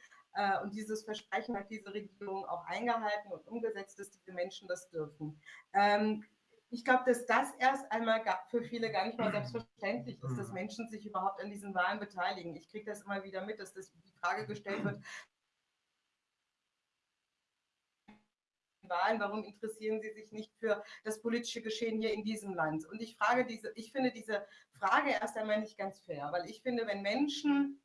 Und dieses Versprechen hat diese Regierung auch eingehalten und umgesetzt, dass diese Menschen das dürfen. Ähm, ich glaube, dass das erst einmal für viele gar nicht mal selbstverständlich ist, dass mhm. Menschen sich überhaupt an diesen Wahlen beteiligen. Ich kriege das immer wieder mit, dass das die Frage gestellt wird, Wahlen, warum interessieren Sie sich nicht für das politische Geschehen hier in diesem Land? Und ich frage diese, ich finde diese Frage erst einmal nicht ganz fair, weil ich finde, wenn Menschen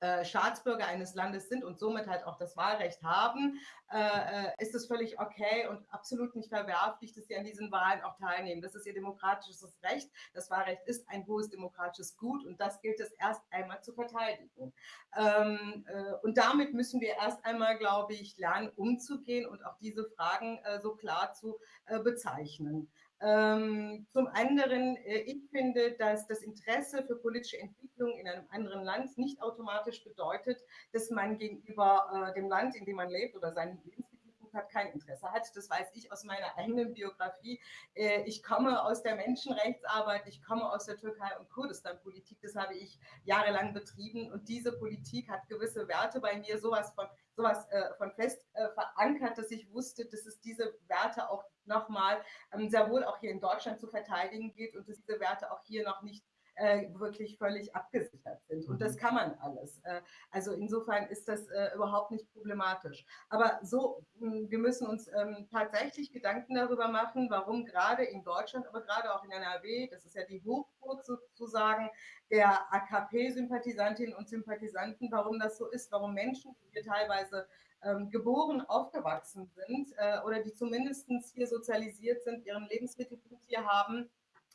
äh, Staatsbürger eines Landes sind und somit halt auch das Wahlrecht haben, äh, äh, ist es völlig okay und absolut nicht verwerflich, dass sie an diesen Wahlen auch teilnehmen. Das ist ihr demokratisches Recht. Das Wahlrecht ist ein hohes demokratisches Gut und das gilt es erst einmal zu verteidigen. Ähm, äh, und damit müssen wir erst einmal, glaube ich, lernen, umzugehen und auch diese Fragen äh, so klar zu bezeichnen. Ähm, zum anderen, äh, ich finde, dass das Interesse für politische Entwicklung in einem anderen Land nicht automatisch bedeutet, dass man gegenüber äh, dem Land, in dem man lebt oder seinen Lebensmittelpunkt hat, kein Interesse hat. Das weiß ich aus meiner eigenen Biografie. Äh, ich komme aus der Menschenrechtsarbeit, ich komme aus der Türkei- und Kurdistan-Politik. Das habe ich jahrelang betrieben und diese Politik hat gewisse Werte bei mir, sowas von sowas äh, von fest äh, verankert, dass ich wusste, dass es diese Werte auch nochmal ähm, sehr wohl auch hier in Deutschland zu verteidigen geht und dass diese Werte auch hier noch nicht äh, wirklich völlig abgesichert sind. Und das mhm. kann man alles. Äh, also insofern ist das äh, überhaupt nicht problematisch. Aber so, hm, wir müssen uns ähm, tatsächlich Gedanken darüber machen, warum gerade in Deutschland, aber gerade auch in NRW, das ist ja die Hochburg sozusagen der AKP-Sympathisantinnen und Sympathisanten, warum das so ist, warum Menschen, die hier teilweise ähm, geboren, aufgewachsen sind äh, oder die zumindest hier sozialisiert sind, ihren Lebensmittelpunkt hier haben,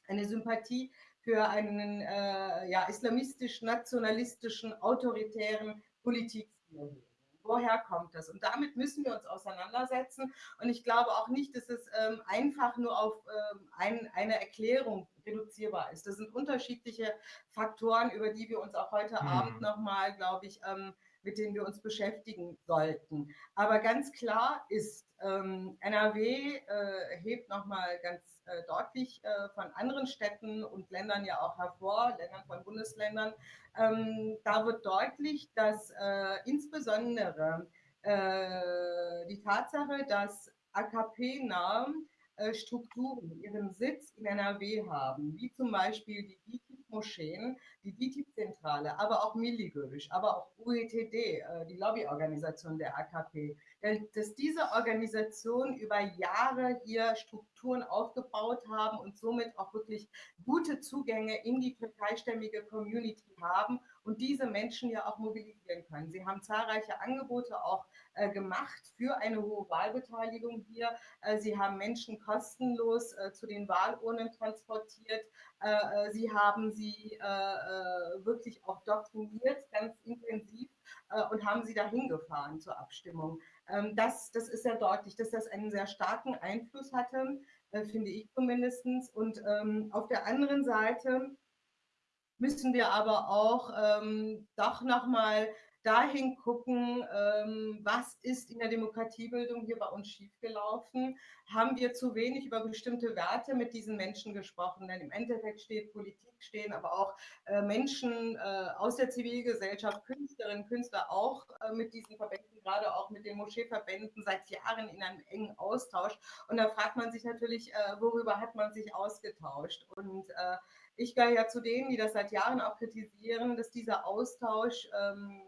eine Sympathie für einen äh, ja, islamistisch-nationalistischen, autoritären Politikstil. Woher kommt das? Und damit müssen wir uns auseinandersetzen. Und ich glaube auch nicht, dass es ähm, einfach nur auf ähm, ein, eine Erklärung reduzierbar ist. Das sind unterschiedliche Faktoren, über die wir uns auch heute hm. Abend nochmal, glaube ich, ähm, mit denen wir uns beschäftigen sollten. Aber ganz klar ist, ähm, NRW äh, hebt nochmal ganz äh, deutlich äh, von anderen Städten und Ländern ja auch hervor, Ländern von Bundesländern. Ähm, da wird deutlich, dass äh, insbesondere äh, die Tatsache, dass AKP-nahen äh, Strukturen ihren Sitz in NRW haben, wie zum Beispiel die DITIB-Moscheen, die DITIB-Zentrale, aber auch Milligörisch, aber auch UETD, äh, die Lobbyorganisation der AKP, dass diese Organisationen über Jahre hier Strukturen aufgebaut haben und somit auch wirklich gute Zugänge in die türkeistämmige Community haben und diese Menschen ja auch mobilisieren können. Sie haben zahlreiche Angebote auch äh, gemacht für eine hohe Wahlbeteiligung hier. Äh, sie haben Menschen kostenlos äh, zu den Wahlurnen transportiert. Äh, äh, sie haben sie äh, wirklich auch doktriniert, ganz intensiv und haben sie dahin gefahren zur Abstimmung. Ähm, das, das ist sehr deutlich, dass das einen sehr starken Einfluss hatte, finde ich zumindest. Und ähm, auf der anderen Seite müssen wir aber auch ähm, doch nochmal dahin gucken, ähm, was ist in der Demokratiebildung hier bei uns schiefgelaufen? Haben wir zu wenig über bestimmte Werte mit diesen Menschen gesprochen? Denn im Endeffekt steht Politik, stehen aber auch äh, Menschen äh, aus der Zivilgesellschaft, Künstlerinnen, Künstler auch äh, mit diesen Verbänden, gerade auch mit den Moscheeverbänden seit Jahren in einem engen Austausch. Und da fragt man sich natürlich, äh, worüber hat man sich ausgetauscht? Und äh, ich gehöre ja zu denen, die das seit Jahren auch kritisieren, dass dieser Austausch ähm,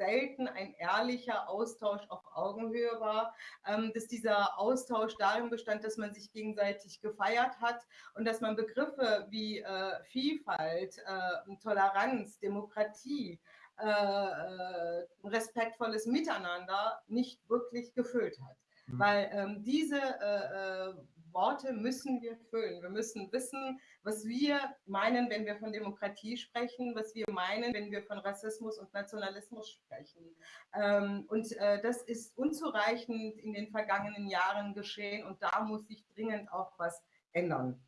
selten ein ehrlicher Austausch auf Augenhöhe war, ähm, dass dieser Austausch darin bestand, dass man sich gegenseitig gefeiert hat und dass man Begriffe wie äh, Vielfalt, äh, Toleranz, Demokratie, äh, äh respektvolles Miteinander nicht wirklich gefüllt hat. Mhm. Weil ähm, diese äh, äh, Worte müssen wir füllen. Wir müssen wissen, was wir meinen, wenn wir von Demokratie sprechen, was wir meinen, wenn wir von Rassismus und Nationalismus sprechen. Ähm, und äh, das ist unzureichend in den vergangenen Jahren geschehen und da muss sich dringend auch was ändern.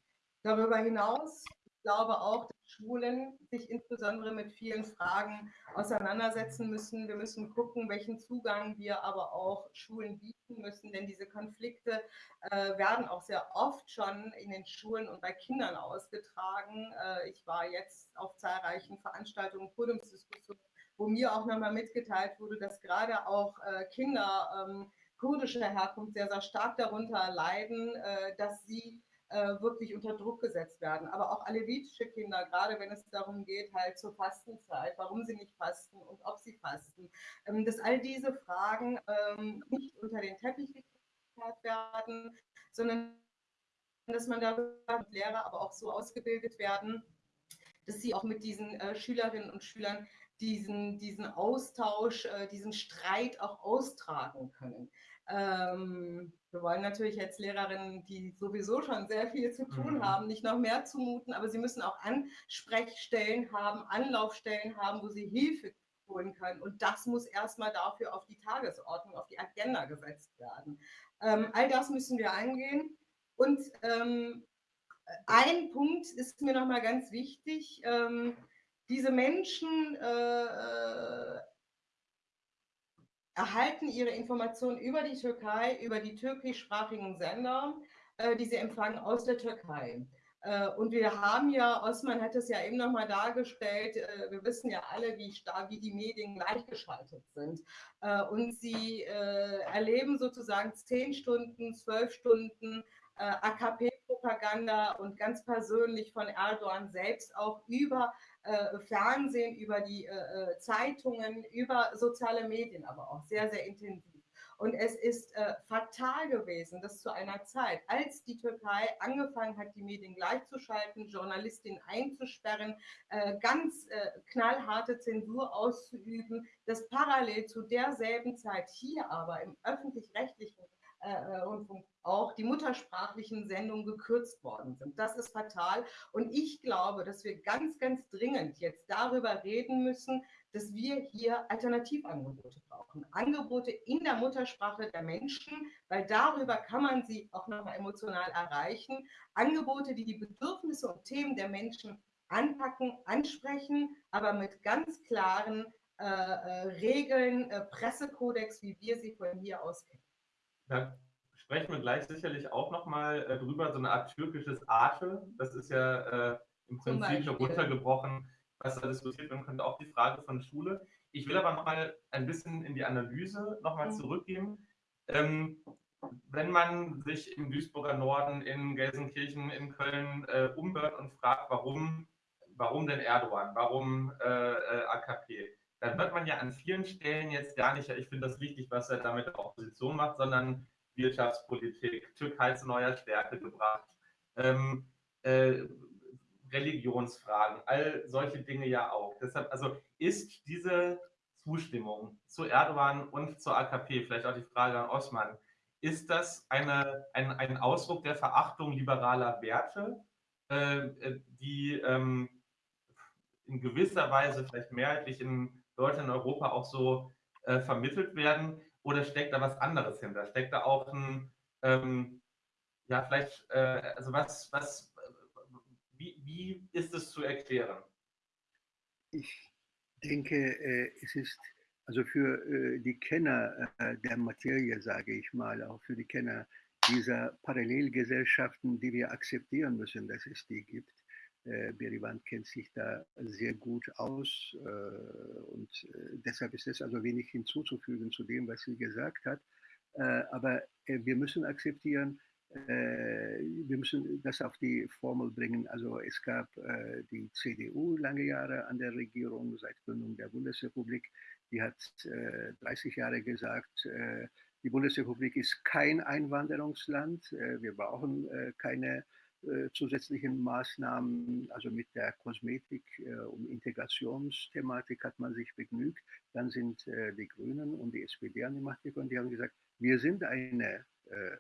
Darüber hinaus, ich glaube auch, Schulen sich insbesondere mit vielen Fragen auseinandersetzen müssen. Wir müssen gucken, welchen Zugang wir aber auch Schulen bieten müssen, denn diese Konflikte äh, werden auch sehr oft schon in den Schulen und bei Kindern ausgetragen. Äh, ich war jetzt auf zahlreichen Veranstaltungen, Podiumsdiskussionen, wo mir auch nochmal mitgeteilt wurde, dass gerade auch äh, Kinder ähm, kurdischer Herkunft sehr, sehr stark darunter leiden, äh, dass sie äh, wirklich unter Druck gesetzt werden. Aber auch alevitische Kinder, gerade wenn es darum geht, halt zur Fastenzeit, warum sie nicht fasten und ob sie fasten, ähm, dass all diese Fragen ähm, nicht unter den Teppich gekehrt werden, sondern dass man darüber Lehrer aber auch so ausgebildet werden, dass sie auch mit diesen äh, Schülerinnen und Schülern diesen, diesen Austausch, äh, diesen Streit auch austragen können. Ähm, wir wollen natürlich jetzt Lehrerinnen, die sowieso schon sehr viel zu tun mhm. haben, nicht noch mehr zumuten, aber sie müssen auch Ansprechstellen haben, Anlaufstellen haben, wo sie Hilfe holen können. Und das muss erstmal dafür auf die Tagesordnung, auf die Agenda gesetzt werden. Ähm, all das müssen wir angehen. Und ähm, ein Punkt ist mir nochmal ganz wichtig. Ähm, diese Menschen äh, äh erhalten ihre Informationen über die Türkei, über die türkischsprachigen Sender, äh, die sie empfangen aus der Türkei. Äh, und wir haben ja, Osman hat es ja eben nochmal dargestellt, äh, wir wissen ja alle, wie, wie die Medien gleichgeschaltet sind. Äh, und sie äh, erleben sozusagen zehn Stunden, zwölf Stunden äh, AKP-Propaganda und ganz persönlich von Erdogan selbst auch über äh, Fernsehen, über die äh, äh, Zeitungen, über soziale Medien, aber auch sehr, sehr intensiv. Und es ist äh, fatal gewesen, dass zu einer Zeit, als die Türkei angefangen hat, die Medien gleichzuschalten, Journalistinnen einzusperren, äh, ganz äh, knallharte Zensur auszuüben, dass parallel zu derselben Zeit hier aber im öffentlich-rechtlichen Rundfunk auch die muttersprachlichen Sendungen gekürzt worden sind. Das ist fatal. Und ich glaube, dass wir ganz, ganz dringend jetzt darüber reden müssen, dass wir hier Alternativangebote brauchen. Angebote in der Muttersprache der Menschen, weil darüber kann man sie auch nochmal emotional erreichen. Angebote, die die Bedürfnisse und Themen der Menschen anpacken, ansprechen, aber mit ganz klaren äh, äh, Regeln, äh, Pressekodex, wie wir sie von hier aus kennen. Ja sprechen wir gleich sicherlich auch nochmal äh, drüber, so eine Art türkisches Arte. Das ist ja äh, im Prinzip schon runtergebrochen, was da diskutiert werden könnte, auch die Frage von Schule. Ich will aber nochmal ein bisschen in die Analyse nochmal mhm. zurückgehen. Ähm, wenn man sich im Duisburger Norden, in Gelsenkirchen, in Köln äh, umhört und fragt, warum, warum denn Erdogan, warum äh, äh AKP, dann hört man ja an vielen Stellen jetzt gar nicht, ich finde das wichtig, was er damit der Opposition macht, sondern Wirtschaftspolitik, Türkei zu neuer Stärke gebracht, ähm, äh, Religionsfragen, all solche Dinge ja auch. Deshalb, also ist diese Zustimmung zu Erdogan und zur AKP, vielleicht auch die Frage an Osman, ist das eine, ein, ein Ausdruck der Verachtung liberaler Werte, äh, die ähm, in gewisser Weise vielleicht mehrheitlich in Deutschland und Europa auch so äh, vermittelt werden? Oder steckt da was anderes hinter? Steckt da auch ein, ähm, ja, vielleicht, äh, also was, was, wie, wie ist es zu erklären? Ich denke, äh, es ist Also für äh, die Kenner äh, der Materie, sage ich mal, auch für die Kenner dieser Parallelgesellschaften, die wir akzeptieren müssen, dass es die gibt. Äh, Berivan kennt sich da sehr gut aus äh, und äh, deshalb ist es also wenig hinzuzufügen zu dem, was sie gesagt hat. Äh, aber äh, wir müssen akzeptieren, äh, wir müssen das auf die Formel bringen. Also es gab die CDU lange Jahre an der Regierung seit Gründung der Bundesrepublik. Die hat 30 Jahre gesagt, die Bundesrepublik ist kein Einwanderungsland. Wir brauchen keine zusätzlichen Maßnahmen, also mit der Kosmetik um Integrationsthematik hat man sich begnügt. Dann sind die Grünen und die SPD an die Macht gekommen. Die haben gesagt, wir sind eine äh,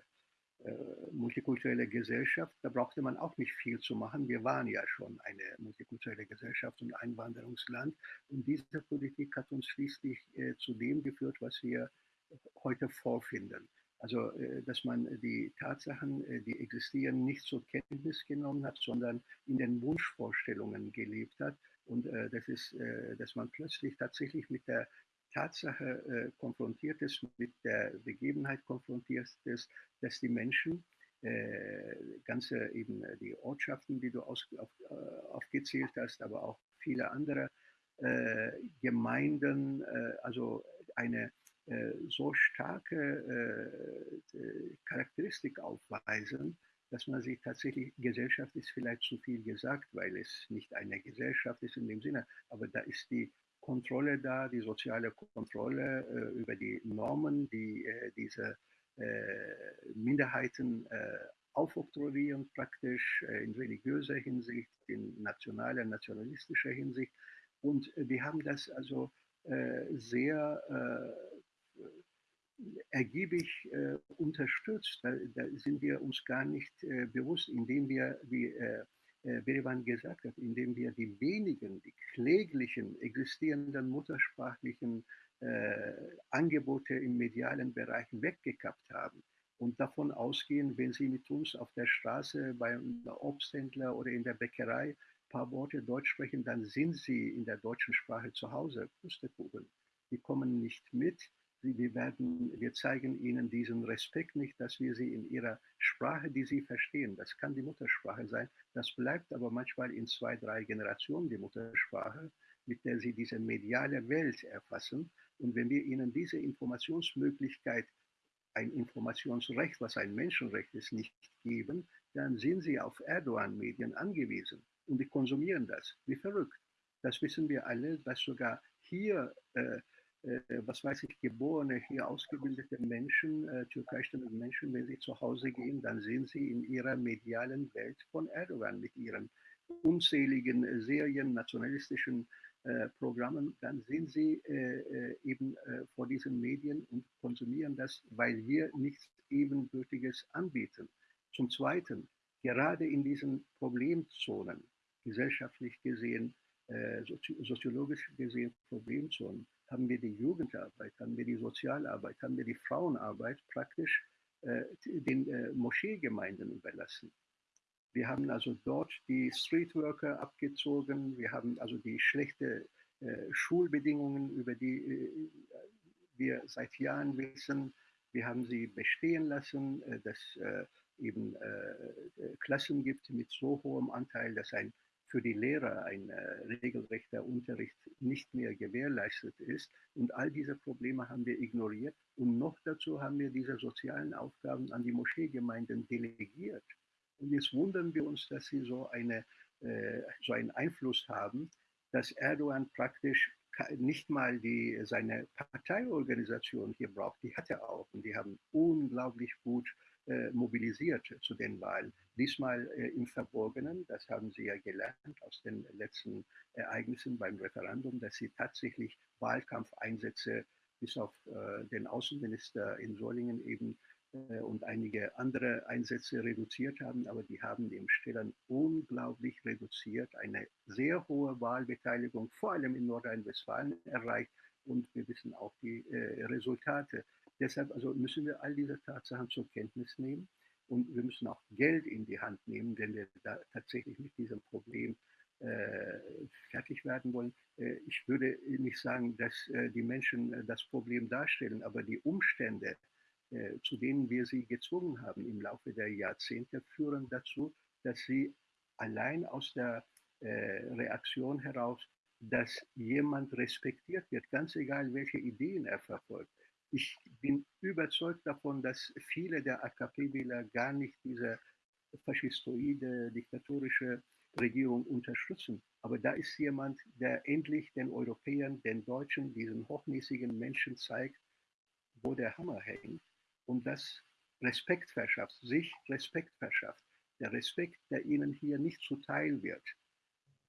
äh, multikulturelle Gesellschaft, da brauchte man auch nicht viel zu machen. Wir waren ja schon eine multikulturelle Gesellschaft und Einwanderungsland. Und diese Politik hat uns schließlich äh, zu dem geführt, was wir heute vorfinden. Also, äh, dass man die Tatsachen, äh, die existieren, nicht zur Kenntnis genommen hat, sondern in den Wunschvorstellungen gelebt hat. Und äh, das ist, dass man plötzlich tatsächlich mit der Tatsache konfrontiert ist, mit der Begebenheit konfrontiert ist, dass die Menschen, ganze eben die Ortschaften, die du äh, aufgezählt hast, aber auch viele andere Gemeinden, also eine so starke Charakteristik aufweisen, dass man sich tatsächlich, Gesellschaft ist vielleicht zu viel gesagt, weil es nicht eine Gesellschaft ist in dem Sinne, aber da ist die Kontrolle da, die soziale Kontrolle äh, über die Normen, die äh, diese äh, Minderheiten äh, aufoktroyieren, praktisch äh, in religiöser Hinsicht, in nationaler, nationalistischer Hinsicht. Und wir haben das also äh, sehr ergiebig unterstützt. Da, da, sind wir uns gar nicht bewusst, indem wir, wie äh, Berivan gesagt hat, indem wir die wenigen, die kläglichen existierenden muttersprachlichen äh, Angebote im medialen Bereich weggekappt haben und davon ausgehen, wenn Sie mit uns auf der Straße beim Obsthändler oder in der Bäckerei ein paar Worte Deutsch sprechen, dann sind Sie in der deutschen Sprache zu Hause. Pustekuchen. Die kommen nicht mit wir, werden, wir zeigen ihnen diesen Respekt nicht, dass wir sie in ihrer Sprache, die sie verstehen, das kann die Muttersprache sein, das bleibt aber manchmal in zwei, drei Generationen die Muttersprache, mit der sie diese mediale Welt erfassen. Und wenn wir ihnen diese Informationsmöglichkeit, ein Informationsrecht, was ein Menschenrecht ist, nicht geben, dann sind sie auf Erdogan-Medien angewiesen und die konsumieren das wie verrückt. Das wissen wir alle, dass sogar hier äh, was weiß ich, geborene, hier ausgebildete Menschen, äh, türkeistämmige Menschen, wenn sie zu Hause gehen, dann sehen sie in ihrer medialen Welt von Erdogan mit ihren unzähligen äh, Serien, nationalistischen äh, Programmen, dann sehen sie äh, äh eben vor diesen Medien und konsumieren das, weil wir nichts Ebenbürtiges anbieten. Zum Zweiten, gerade in diesen Problemzonen, gesellschaftlich gesehen, soziologisch gesehen Problemzonen, haben wir die Jugendarbeit, haben wir die Sozialarbeit, haben wir die Frauenarbeit praktisch äh, den äh, Moscheegemeinden überlassen. Wir haben also dort die Streetworker abgezogen, wir haben also die schlechten äh, Schulbedingungen, über die äh, wir seit Jahren wissen, wir haben sie bestehen lassen, äh, dass äh, eben Klassen gibt mit so hohem Anteil, dass ein für die Lehrer ein äh, regelrechter Unterricht nicht mehr gewährleistet ist. Und all diese Probleme haben wir ignoriert. Und noch dazu haben wir diese sozialen Aufgaben an die Moscheegemeinden delegiert. Und jetzt wundern wir uns, dass sie so, eine, äh, so einen Einfluss haben, dass Erdogan praktisch nicht mal die, seine Parteiorganisation hier braucht. Die hat er auch. Und die haben unglaublich gut äh, mobilisiert zu den Wahlen. Diesmal äh, im Verborgenen, das haben Sie ja gelernt aus den letzten Ereignissen beim Referendum, dass Sie tatsächlich Wahlkampfeinsätze bis auf äh, den Außenminister in Solingen eben und einige andere Einsätze reduziert haben, aber die haben im Stillen unglaublich reduziert, eine sehr hohe Wahlbeteiligung, vor allem in Nordrhein-Westfalen erreicht. Und wir wissen auch die äh, Resultate. Deshalb also müssen wir all diese Tatsachen zur Kenntnis nehmen und wir müssen auch Geld in die Hand nehmen, wenn wir da tatsächlich mit diesem Problem äh, fertig werden wollen. Äh, ich würde nicht sagen, dass äh, die Menschen das Problem darstellen, aber die Umstände, zu denen wir sie gezwungen haben im Laufe der Jahrzehnte, führen dazu, dass sie allein aus der Reaktion heraus, dass jemand respektiert wird, ganz egal, welche Ideen er verfolgt. Ich bin überzeugt davon, dass viele der AKP-Wähler gar nicht diese faschistoide, diktatorische Regierung unterstützen. Aber da ist jemand, der endlich den Europäern, den Deutschen, diesen hochnäsigen Menschen zeigt, wo der Hammer hängt und das Respekt verschafft, sich Respekt verschafft. Der Respekt, der ihnen hier nicht zuteil wird,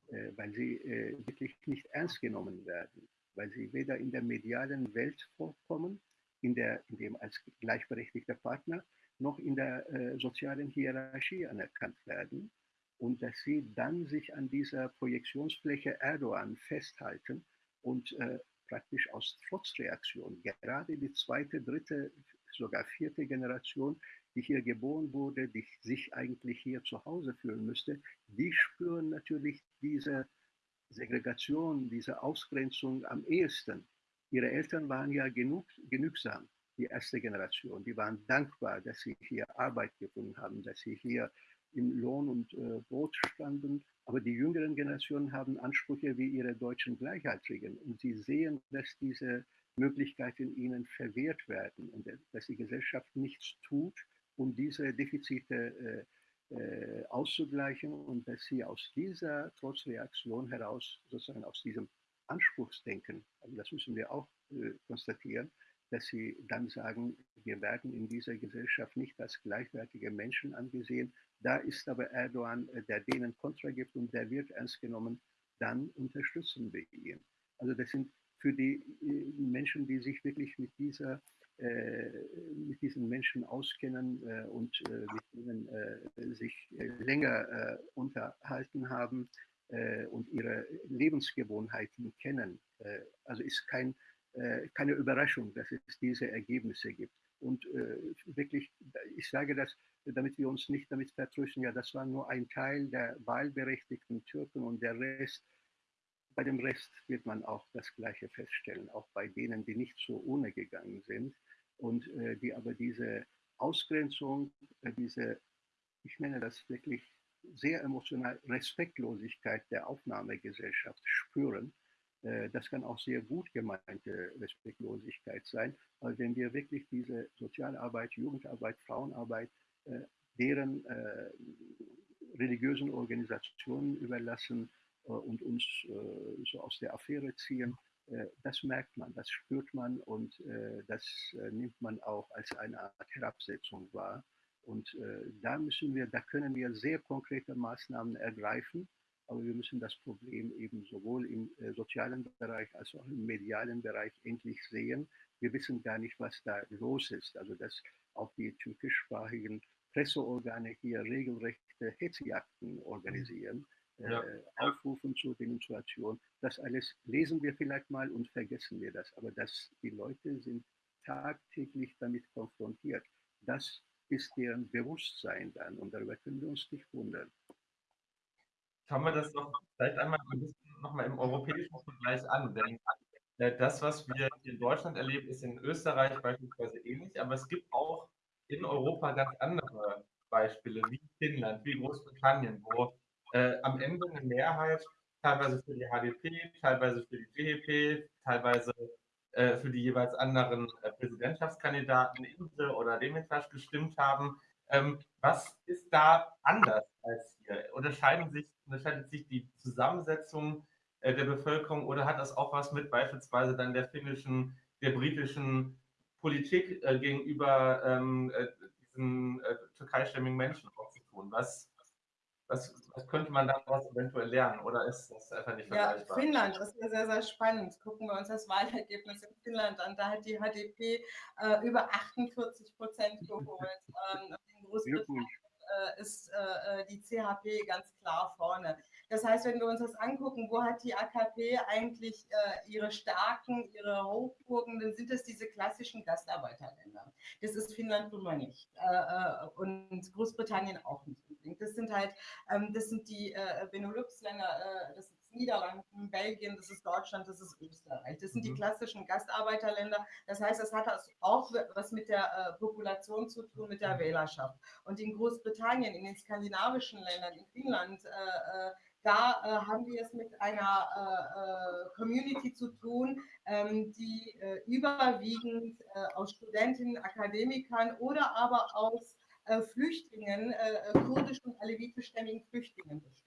äh, weil sie äh, wirklich nicht ernst genommen werden, weil sie weder in der medialen Welt vorkommen, in, der, in dem als gleichberechtigter Partner, noch in der äh, sozialen Hierarchie anerkannt werden und dass sie dann sich an dieser Projektionsfläche Erdogan festhalten und äh, praktisch aus Trotzreaktion, gerade die zweite, dritte, sogar vierte Generation, die hier geboren wurde, die sich eigentlich hier zu Hause fühlen müsste, die spüren natürlich diese Segregation, diese Ausgrenzung am ehesten. Ihre Eltern waren ja genug, genügsam die erste Generation. Die waren dankbar, dass sie hier Arbeit gefunden haben, dass sie hier im Lohn und äh, Brot standen. Aber die jüngeren Generationen haben Ansprüche wie ihre deutschen Gleichaltrigen. Und sie sehen, dass diese Möglichkeiten ihnen verwehrt werden und dass die Gesellschaft nichts tut, um diese Defizite äh, äh, auszugleichen und dass sie aus dieser Trotzreaktion heraus, sozusagen aus diesem Anspruchsdenken, das müssen wir auch äh, konstatieren, dass sie dann sagen, wir werden in dieser Gesellschaft nicht als gleichwertige Menschen angesehen. Da ist aber Erdogan, äh, der denen Kontra gibt und der wird ernst genommen, dann unterstützen wir ihn. Also das sind für die äh, Menschen, die sich wirklich mit dieser äh, mit diesen Menschen auskennen äh, und äh, mit denen äh, sich länger unterhalten haben und ihre Lebensgewohnheiten kennen. also ist kein äh, keine Überraschung, dass es diese Ergebnisse gibt. Und äh, wirklich, ich sage das, damit wir uns nicht damit vertrösten, ja, das war nur ein Teil der wahlberechtigten Türken und der Rest, bei dem Rest wird man auch das Gleiche feststellen, auch bei denen, die nicht so ohne gegangen sind und äh, die aber diese Ausgrenzung, äh, diese, ich nenne das wirklich sehr emotional, Respektlosigkeit der Aufnahmegesellschaft spüren äh, das kann auch sehr gut gemeinte Respektlosigkeit sein. Aber wenn wir wirklich diese Sozialarbeit, Jugendarbeit, Frauenarbeit, äh, deren äh, religiösen Organisationen überlassen und uns so aus der Affäre ziehen, das merkt man, das spürt man und das nimmt man auch als eine Art Herabsetzung wahr. Und da müssen wir, da können wir sehr konkrete Maßnahmen ergreifen aber wir müssen das Problem eben sowohl im äh, sozialen Bereich als auch im medialen Bereich endlich sehen. Wir wissen gar nicht, was da los ist. Also dass auch die türkischsprachigen Presseorgane hier regelrechte Hetzjagden organisieren, äh, ja. äh, aufrufen zur Demonstration. Das alles lesen wir vielleicht mal und vergessen wir das. Aber dass die Leute sind tagtäglich damit konfrontiert. Das ist deren Bewusstsein dann und darüber können wir uns nicht wundern. Schauen wir das doch vielleicht einmal ein bisschen nochmal im europäischen Vergleich an, denn äh, das, was wir in Deutschland erleben, ist in Österreich beispielsweise ähnlich, aber es gibt auch in Europa ganz andere Beispiele, wie Finnland, wie Großbritannien, wo äh, am Ende eine Mehrheit teilweise für die HDP, teilweise für die DHP, teilweise äh, für die jeweils anderen äh, Präsidentschaftskandidaten Insel oder Demirtas gestimmt haben. Ähm, was ist da anders als hier? Unterscheiden sich, unterscheidet sich die Zusammensetzung äh, der Bevölkerung oder hat das auch was mit beispielsweise dann der finnischen, der britischen Politik äh, gegenüber ähm, äh, diesen türkeistämmigen Menschen auch zu tun? Was, was, was, könnte man daraus eventuell lernen oder ist das einfach nicht vergleichbar? Ja, Finnland, das ist sehr, sehr spannend. Gucken wir uns das Wahlergebnis in Finnland an. Da hat die HDP äh, über 48 Prozent geholt. Ähm, in Großbritannien äh, ist äh, äh die CHP ganz klar vorne. Das heißt, wenn wir uns das angucken, wo hat die AKP eigentlich äh, ihre Stärken, ihre Hochburgen, dann sind es diese klassischen Gastarbeiterländer. Das ist Finnland nun mal nicht äh, äh, und Großbritannien auch nicht. Flüchtling. Das sind halt, ähm, das sind die äh, Benelux-Länder, äh, das ist Niederlanden, Belgien, das ist Deutschland, das ist Österreich. Das sind mhm. die klassischen Gastarbeiterländer. Das heißt, das hat auch was mit der äh, Population zu tun, mit der mhm. Wählerschaft. Und in Großbritannien, in den skandinavischen Ländern, in Finnland, da äh, haben wir es mit einer äh, äh Community zu tun, ähm, die äh, überwiegend äh, aus Studentinnen, Akademikern oder aber aus äh, Flüchtlingen, kurdisch- und alevitischstämmigen Flüchtlingen besteht.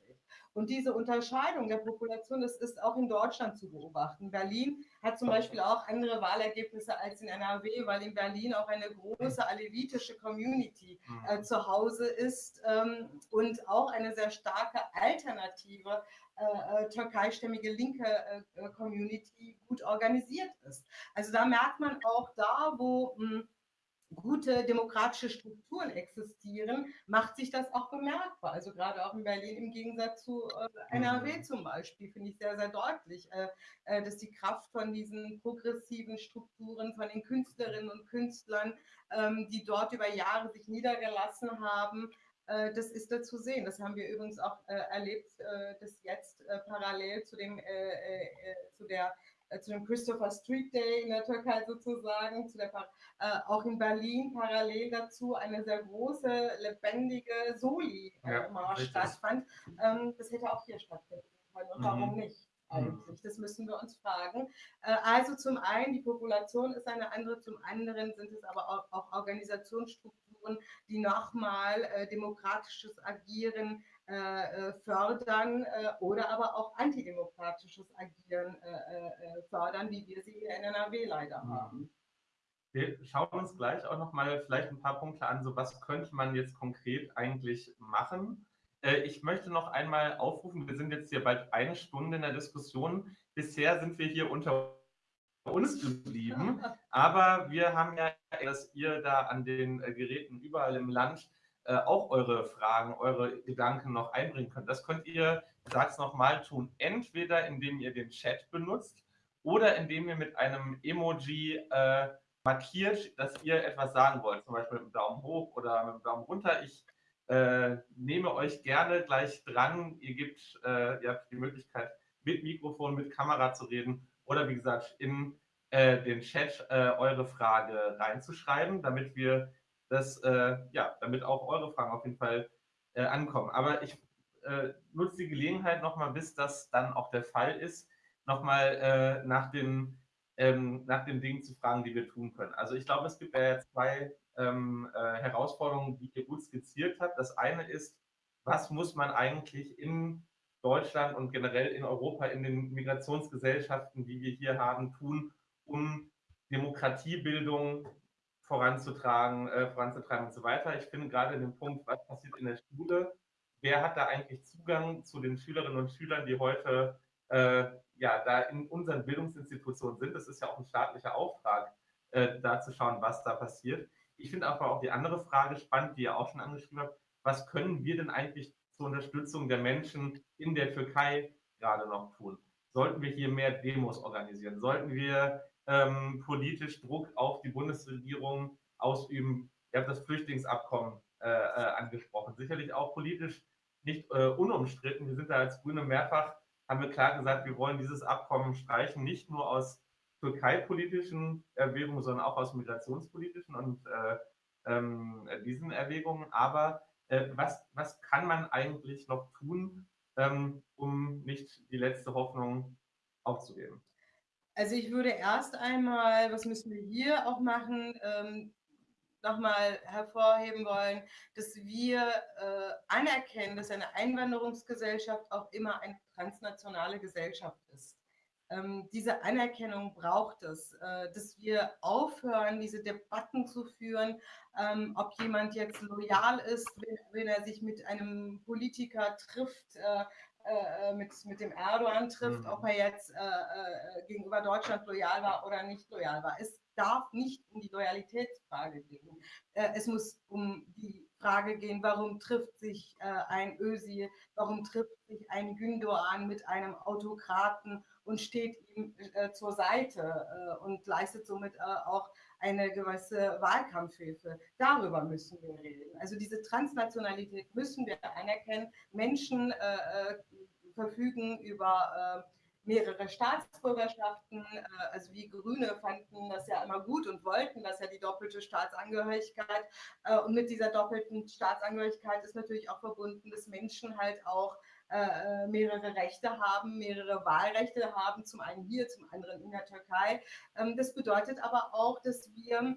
Und diese Unterscheidung der Population, das ist auch in Deutschland zu beobachten. Berlin hat zum Beispiel auch andere Wahlergebnisse als in NRW, weil in Berlin auch eine große alevitische Community äh, mhm. zu Hause ist ähm, und auch eine sehr starke alternative äh, äh türkeistämmige linke äh, Community gut organisiert ist. Also da merkt man auch da, wo mh, hm, gute demokratische Strukturen existieren, macht sich das auch bemerkbar. Also gerade auch in Berlin im Gegensatz zu äh, NRW mhm. zum Beispiel finde ich sehr, sehr deutlich, äh, äh, dass die Kraft von diesen progressiven Strukturen, von den Künstlerinnen und Künstlern, ähm, die dort über Jahre sich niedergelassen haben, äh, das ist da zu sehen. Das haben wir übrigens auch äh, erlebt, äh, dass jetzt parallel zu, dem, zu der äh, zu dem Christopher Street Day in der Türkei sozusagen, zu der, äh, auch in Berlin parallel dazu eine sehr große, lebendige Soli-Marsch ja, stattfand. Ähm, das hätte auch hier stattfinden können. Und mhm. warum nicht? Eigentlich, das müssen wir uns fragen. Äh, also zum einen, die Population ist eine andere, zum anderen sind es aber auch, auch Organisationsstrukturen, die nochmal äh, demokratisches Agieren äh, äh, fördern äh, oder aber auch antidemokratisches Agieren fördern, wie wir sie in NRW leider mhm. haben. Wir schauen uns gleich auch noch mal vielleicht ein paar Punkte an, so was könnte man jetzt konkret eigentlich machen. Ich möchte noch einmal aufrufen, wir sind jetzt hier bald eine Stunde in der Diskussion. Bisher sind wir hier unter uns geblieben, aber wir haben ja, dass ihr da an den Geräten überall im Land äh, auch eure Fragen, eure Gedanken noch einbringen könnt. Das könnt ihr, ich sage es nochmal, tun. Entweder indem ihr den Chat benutzt oder indem ihr mit einem Emoji äh, markiert, dass ihr etwas sagen wollt. Zum Beispiel mit dem Daumen hoch oder mit dem Daumen runter. Ich äh, nehme euch gerne gleich dran. Ihr, gebt, äh, ihr habt die Möglichkeit, mit Mikrofon, mit Kamera zu reden oder wie gesagt in äh, den Chat äh, eure Frage reinzuschreiben, damit wir dass, äh, ja, damit auch eure Fragen auf jeden Fall äh, ankommen. Aber ich äh, nutze die Gelegenheit nochmal, bis das dann auch der Fall ist, nochmal äh, nach, den, ähm, nach den Dingen zu fragen, die wir tun können. Also ich glaube, es gibt ja zwei ähm, äh, Herausforderungen, die ihr gut skizziert habt. Das eine ist, was muss man eigentlich in Deutschland und generell in Europa, in den Migrationsgesellschaften, die wir hier haben, tun, um Demokratiebildung voranzutragen, äh, voranzutreiben und so weiter. Ich finde gerade in dem Punkt, was passiert in der Schule, wer hat da eigentlich Zugang zu den Schülerinnen und Schülern, die heute äh, ja da in unseren Bildungsinstitutionen sind. Das ist ja auch ein staatlicher Auftrag, äh, da zu schauen, was da passiert. Ich finde aber auch die andere Frage spannend, die ihr auch schon angeschrieben habt. Was können wir denn eigentlich zur Unterstützung der Menschen in der Türkei gerade noch tun? Sollten wir hier mehr Demos organisieren? Sollten wir ähm, politisch Druck auf die Bundesregierung ausüben. Ihr habt das Flüchtlingsabkommen äh, äh, angesprochen. Sicherlich auch politisch nicht äh, unumstritten. Wir sind da als Grüne mehrfach, haben wir klar gesagt, wir wollen dieses Abkommen streichen, nicht nur aus türkei-politischen Erwägungen, sondern auch aus migrationspolitischen und äh, ähm, diesen Erwägungen. Aber äh, was, was kann man eigentlich noch tun, ähm, um nicht die letzte Hoffnung aufzugeben? Also ich würde erst einmal, was müssen wir hier auch machen, ähm, nochmal hervorheben wollen, dass wir äh, anerkennen, dass eine Einwanderungsgesellschaft auch immer eine transnationale Gesellschaft ist. Ähm, diese Anerkennung braucht es, äh, dass wir aufhören, diese Debatten zu führen, ähm, ob jemand jetzt loyal ist, wenn, wenn, er sich mit einem Politiker trifft, äh, äh, mit, mit dem Erdogan trifft, mhm. ob er jetzt äh, äh, gegenüber Deutschland loyal war oder nicht loyal war. Es darf nicht um die Loyalitätsfrage gehen. Äh, es muss um die Frage gehen, warum trifft sich äh, ein Ösi, warum trifft sich ein Gündoğan mit einem Autokraten und steht ihm äh, zur Seite äh, und leistet somit äh, auch eine gewisse Wahlkampfhilfe. Darüber müssen wir reden. Also diese Transnationalität müssen wir anerkennen. Menschen äh, äh, verfügen über äh, mehrere Staatsbürgerschaften. Also wir Grüne fanden das ja immer gut und wollten das ja die doppelte Staatsangehörigkeit. Und mit dieser doppelten Staatsangehörigkeit ist natürlich auch verbunden, dass Menschen halt auch äh, mehrere Rechte haben, mehrere Wahlrechte haben, zum einen hier, zum anderen in der Türkei. Ähm, das bedeutet aber auch, dass wir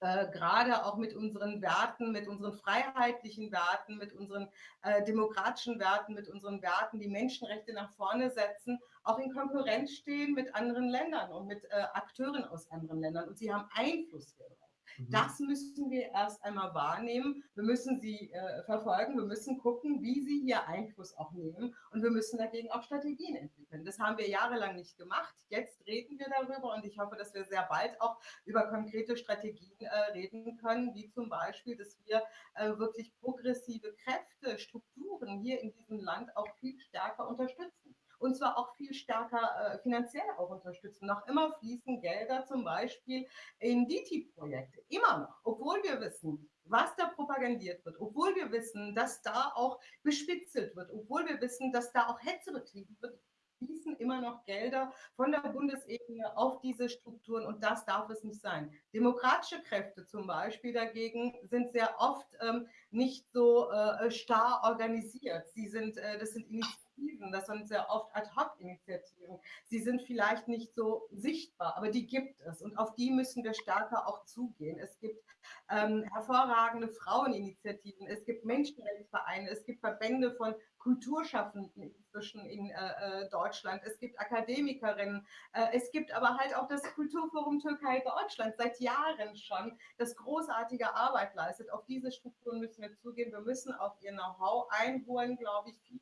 äh, gerade auch mit unseren Werten, mit unseren freiheitlichen Werten, mit unseren äh, demokratischen Werten, mit unseren Werten, die Menschenrechte nach vorne setzen, auch in Konkurrenz stehen mit anderen Ländern und mit äh, Akteuren aus anderen Ländern. Und sie haben Einfluss hier. Mhm. Das müssen wir erst einmal wahrnehmen. Wir müssen sie äh, verfolgen. Wir müssen gucken, wie sie hier Einfluss auch nehmen. Und wir müssen dagegen auch Strategien entwickeln. Das haben wir jahrelang nicht gemacht. Jetzt reden wir darüber und ich hoffe, dass wir sehr bald auch über konkrete Strategien äh, reden können, wie zum Beispiel, dass wir äh, wirklich progressive Kräfte, Strukturen hier in diesem Land auch viel stärker unterstützen und zwar auch viel stärker äh, finanziell auch unterstützen. Noch immer fließen Gelder zum Beispiel in DITI-Projekte, immer noch, obwohl wir wissen, was da propagandiert wird, obwohl wir wissen, dass da auch bespitzelt wird, obwohl wir wissen, dass da auch Hetze betrieben wird, fließen immer noch Gelder von der Bundesebene auf diese Strukturen und das darf es nicht sein. Demokratische Kräfte zum Beispiel dagegen sind sehr oft ähm, nicht so äh, starr organisiert. Sie sind, äh, das sind Initiativen Initiativen, das sind sehr oft Ad-Hoc-Initiativen. Sie sind vielleicht nicht so sichtbar, aber die gibt es und auf die müssen wir stärker auch zugehen. Es gibt ähm, hervorragende Fraueninitiativen, es gibt Menschenrechtsvereine, es gibt Verbände von Kulturschaffenden inzwischen in äh, äh, Deutschland, es gibt Akademikerinnen, äh, es gibt aber halt auch das Kulturforum Türkei Deutschland seit Jahren schon, das großartige Arbeit leistet. Auf diese Strukturen müssen wir zugehen. Wir müssen auf ihr Know-how einholen, glaube ich, viel,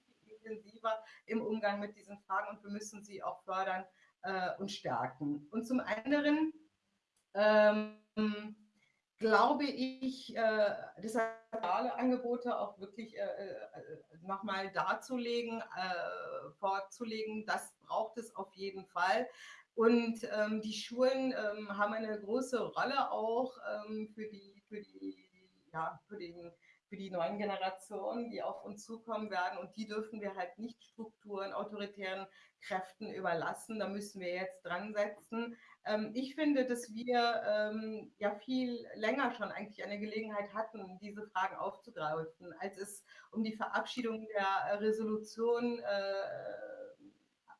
intensiver im Umgang mit diesen Fragen und wir müssen sie auch fördern äh, und stärken. Und zum anderen ähm, glaube ich, äh, alle Angebote auch wirklich äh, äh nochmal darzulegen, äh, vorzulegen, das braucht es auf jeden Fall. Und ähm, die Schulen ähm, haben eine große Rolle auch ähm, für, die, für, die, ja, für den für die neuen Generationen, die auf uns zukommen werden. Und die dürfen wir halt nicht Strukturen, autoritären Kräften überlassen. Da müssen wir jetzt dran setzen. Ähm, ich finde, dass wir ähm, ja viel länger schon eigentlich eine Gelegenheit hatten, diese Fragen aufzugreifen, als es um die Verabschiedung der Resolution äh,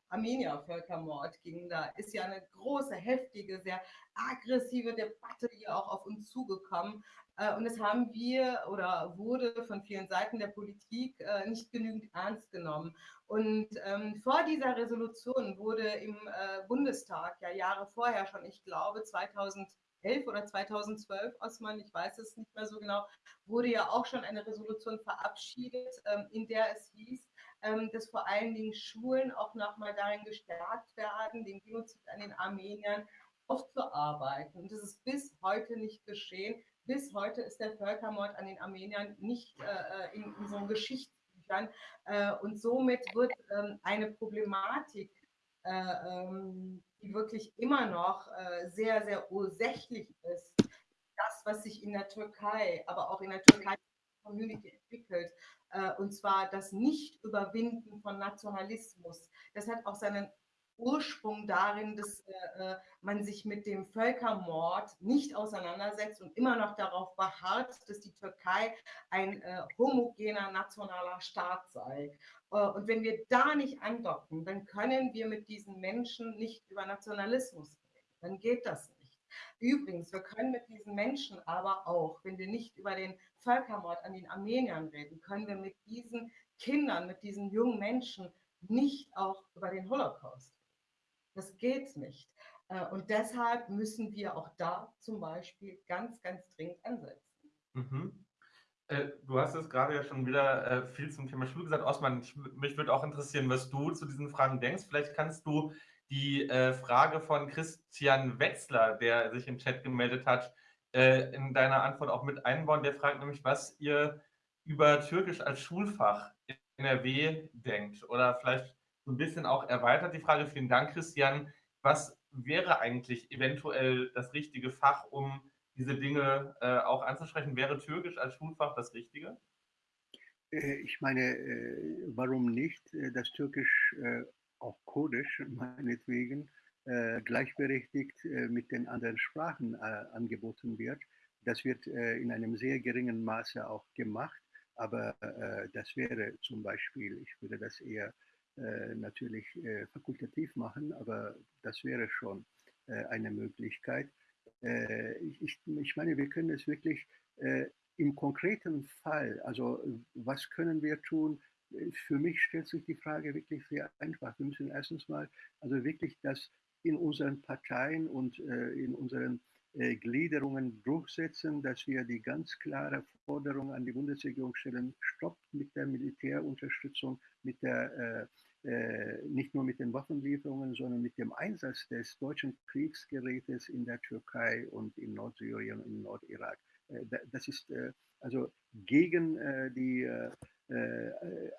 Armenier-Völkermord ging. Da ist ja eine große, heftige, sehr aggressive Debatte hier auch auf uns zugekommen. Äh, und das haben wir oder wurde von vielen Seiten der Politik äh, nicht genügend ernst genommen. Und ähm, vor dieser Resolution wurde im äh, Bundestag ja Jahre vorher schon, ich glaube 2011 oder 2012, Osman, ich weiß es nicht mehr so genau, wurde ja auch schon eine Resolution verabschiedet, ähm, in der es hieß, ähm, dass vor allen Dingen Schulen auch nochmal darin gestärkt werden, den Genozid an den Armeniern aufzuarbeiten. Und das ist bis heute nicht geschehen. Bis heute ist der Völkermord an den Armeniern nicht äh, in unseren Geschichtsbüchern. Äh, und somit wird ähm, eine Problematik, äh, ähm, die wirklich immer noch äh, sehr, sehr ursächlich ist, das, was sich in der Türkei, aber auch in der Türkei Community entwickelt, äh, und zwar das Nicht-Überwinden von Nationalismus. Das hat auch seinen Ursprung darin, dass äh, äh, man sich mit dem Völkermord nicht auseinandersetzt und immer noch darauf beharrt, dass die Türkei ein äh, homogener nationaler Staat sei. Äh, und wenn wir da nicht andocken, dann können wir mit diesen Menschen nicht über Nationalismus reden. Dann geht das nicht. Übrigens, wir können mit diesen Menschen aber auch, wenn wir nicht über den Völkermord an den Armeniern reden, können wir mit diesen Kindern, mit diesen jungen Menschen nicht auch über den Holocaust das geht nicht. Äh, und deshalb müssen wir auch da zum Beispiel ganz, ganz dringend ansetzen. Mhm. Äh, du hast es gerade ja schon wieder äh, viel zum Thema Schule gesagt. Osman, ich, mich würde auch interessieren, was du zu diesen Fragen denkst. Vielleicht kannst du die Frage von Christian Wetzler, der sich im Chat gemeldet hat, in deiner Antwort auch mit einbauen. Der fragt nämlich, was ihr über Türkisch als Schulfach in NRW denkt. Oder vielleicht so ein bisschen auch erweitert. Die Frage, vielen Dank, Christian. Was wäre eigentlich eventuell das richtige Fach, um diese Dinge äh, auch anzusprechen? Wäre Türkisch als Schulfach das Richtige? Äh, ich meine, äh, warum nicht? Äh, das Türkisch, auch Kurdisch meinetwegen, gleichberechtigt mit den anderen Sprachen angeboten wird. Das wird in einem sehr geringen Maße auch gemacht, aber das wäre zum Beispiel, ich würde das eher natürlich fakultativ machen, aber das wäre schon eine Möglichkeit. Ich, ich meine, wir können es wirklich im konkreten Fall, also was können wir tun? Für mich stellt sich die Frage wirklich sehr einfach. Wir müssen erstens mal also wirklich das in unseren Parteien und äh, in unseren äh, Gliederungen durchsetzen, dass wir die ganz klare Forderung an die Bundesregierung stellen, stoppt mit der Militärunterstützung, mit der, äh, äh nicht nur mit den Waffenlieferungen, sondern mit dem Einsatz des deutschen Kriegsgerätes in der Türkei und in Nordsyrien und in Nordirak. Äh, das ist äh, also gegen die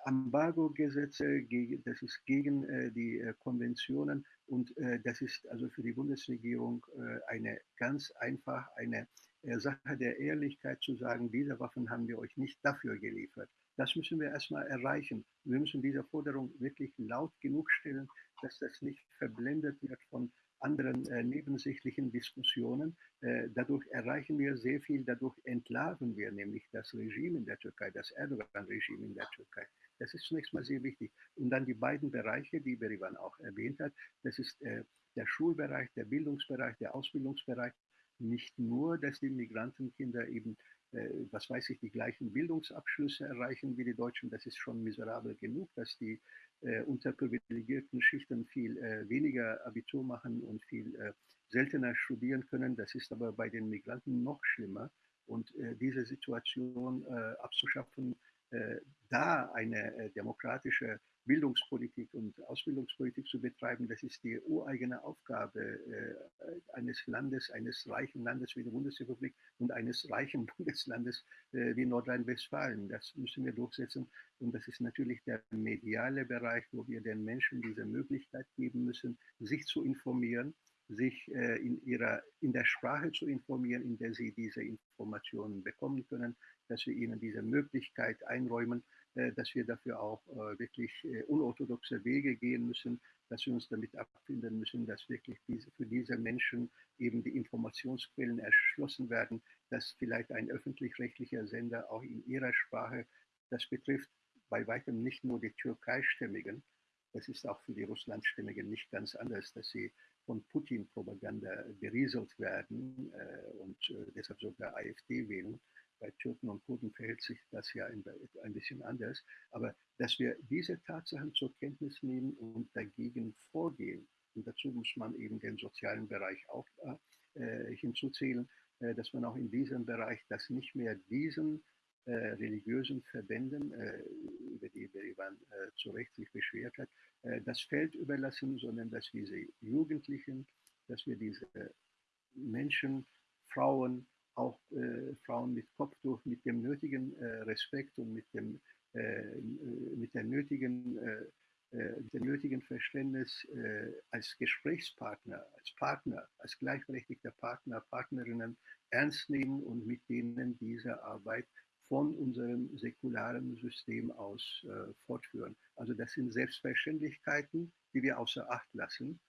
Embargo-Gesetze, das ist gegen die Konventionen und das ist also für die Bundesregierung eine ganz einfach eine Sache der Ehrlichkeit zu sagen, diese Waffen haben wir euch nicht dafür geliefert. Das müssen wir erstmal erreichen. Wir müssen diese Forderung wirklich laut genug stellen, dass das nicht verblendet wird von anderen äh, nebensächlichen Diskussionen. Äh, dadurch erreichen wir sehr viel, dadurch entlarven wir nämlich das Regime in der Türkei, das Erdogan-Regime in der Türkei. Das ist zunächst mal sehr wichtig. Und dann die beiden Bereiche, die Berivan auch erwähnt hat, das ist äh, der Schulbereich, der Bildungsbereich, der Ausbildungsbereich. Nicht nur, dass die Migrantenkinder eben äh, was weiß ich, die gleichen Bildungsabschlüsse erreichen wie die Deutschen. Das ist schon miserabel genug, dass die äh, unterprivilegierten Schichten viel äh, weniger Abitur machen und viel äh, seltener studieren können. Das ist aber bei den Migranten noch schlimmer. Und äh, diese Situation äh, abzuschaffen, da eine demokratische Bildungspolitik und Ausbildungspolitik zu betreiben, das ist die ureigene Aufgabe äh, eines Landes, eines reichen Landes wie die Bundesrepublik und eines reichen Bundeslandes äh, wie Nordrhein-Westfalen. Das müssen wir durchsetzen. Und das ist natürlich der mediale Bereich, wo wir den Menschen diese Möglichkeit geben müssen, sich zu informieren, sich äh, in, ihrer, in der Sprache zu informieren, in der sie diese Informationen bekommen können, dass wir ihnen diese Möglichkeit einräumen dass wir dafür auch äh, wirklich äh, unorthodoxe Wege gehen müssen, dass wir uns damit abfinden müssen, dass wirklich für diese Menschen eben die Informationsquellen erschlossen werden, dass vielleicht ein öffentlich-rechtlicher Sender auch in ihrer Sprache, das betrifft bei weitem nicht nur die Türkeistämmigen, das ist auch für die Russlandstämmigen nicht ganz anders, dass sie von Putin-Propaganda berieselt werden äh, und äh, deshalb sogar AfD wählen bei Türken und Kurden verhält sich das ja ein, ein bisschen anders. Aber dass wir diese Tatsachen zur Kenntnis nehmen und dagegen vorgehen, und dazu muss man eben den sozialen Bereich auch äh, hinzuzählen, äh, dass man auch in diesem Bereich das nicht mehr diesen äh, religiösen Verbänden, äh, über die Berivan äh, zu Recht sich beschwert hat, äh, das Feld überlassen, sondern dass diese Jugendlichen, dass wir diese Menschen, Frauen, auch äh, Frauen mit Kopftuch mit dem nötigen äh, Respekt und mit dem, äh, mit der nötigen, äh, äh, mit dem nötigen Verständnis äh, als Gesprächspartner, als Partner, als gleichberechtigter Partner, Partnerinnen ernst nehmen und mit denen diese Arbeit von unserem säkularen System aus fortführen. Also das sind Selbstverständlichkeiten, die wir außer Acht lassen.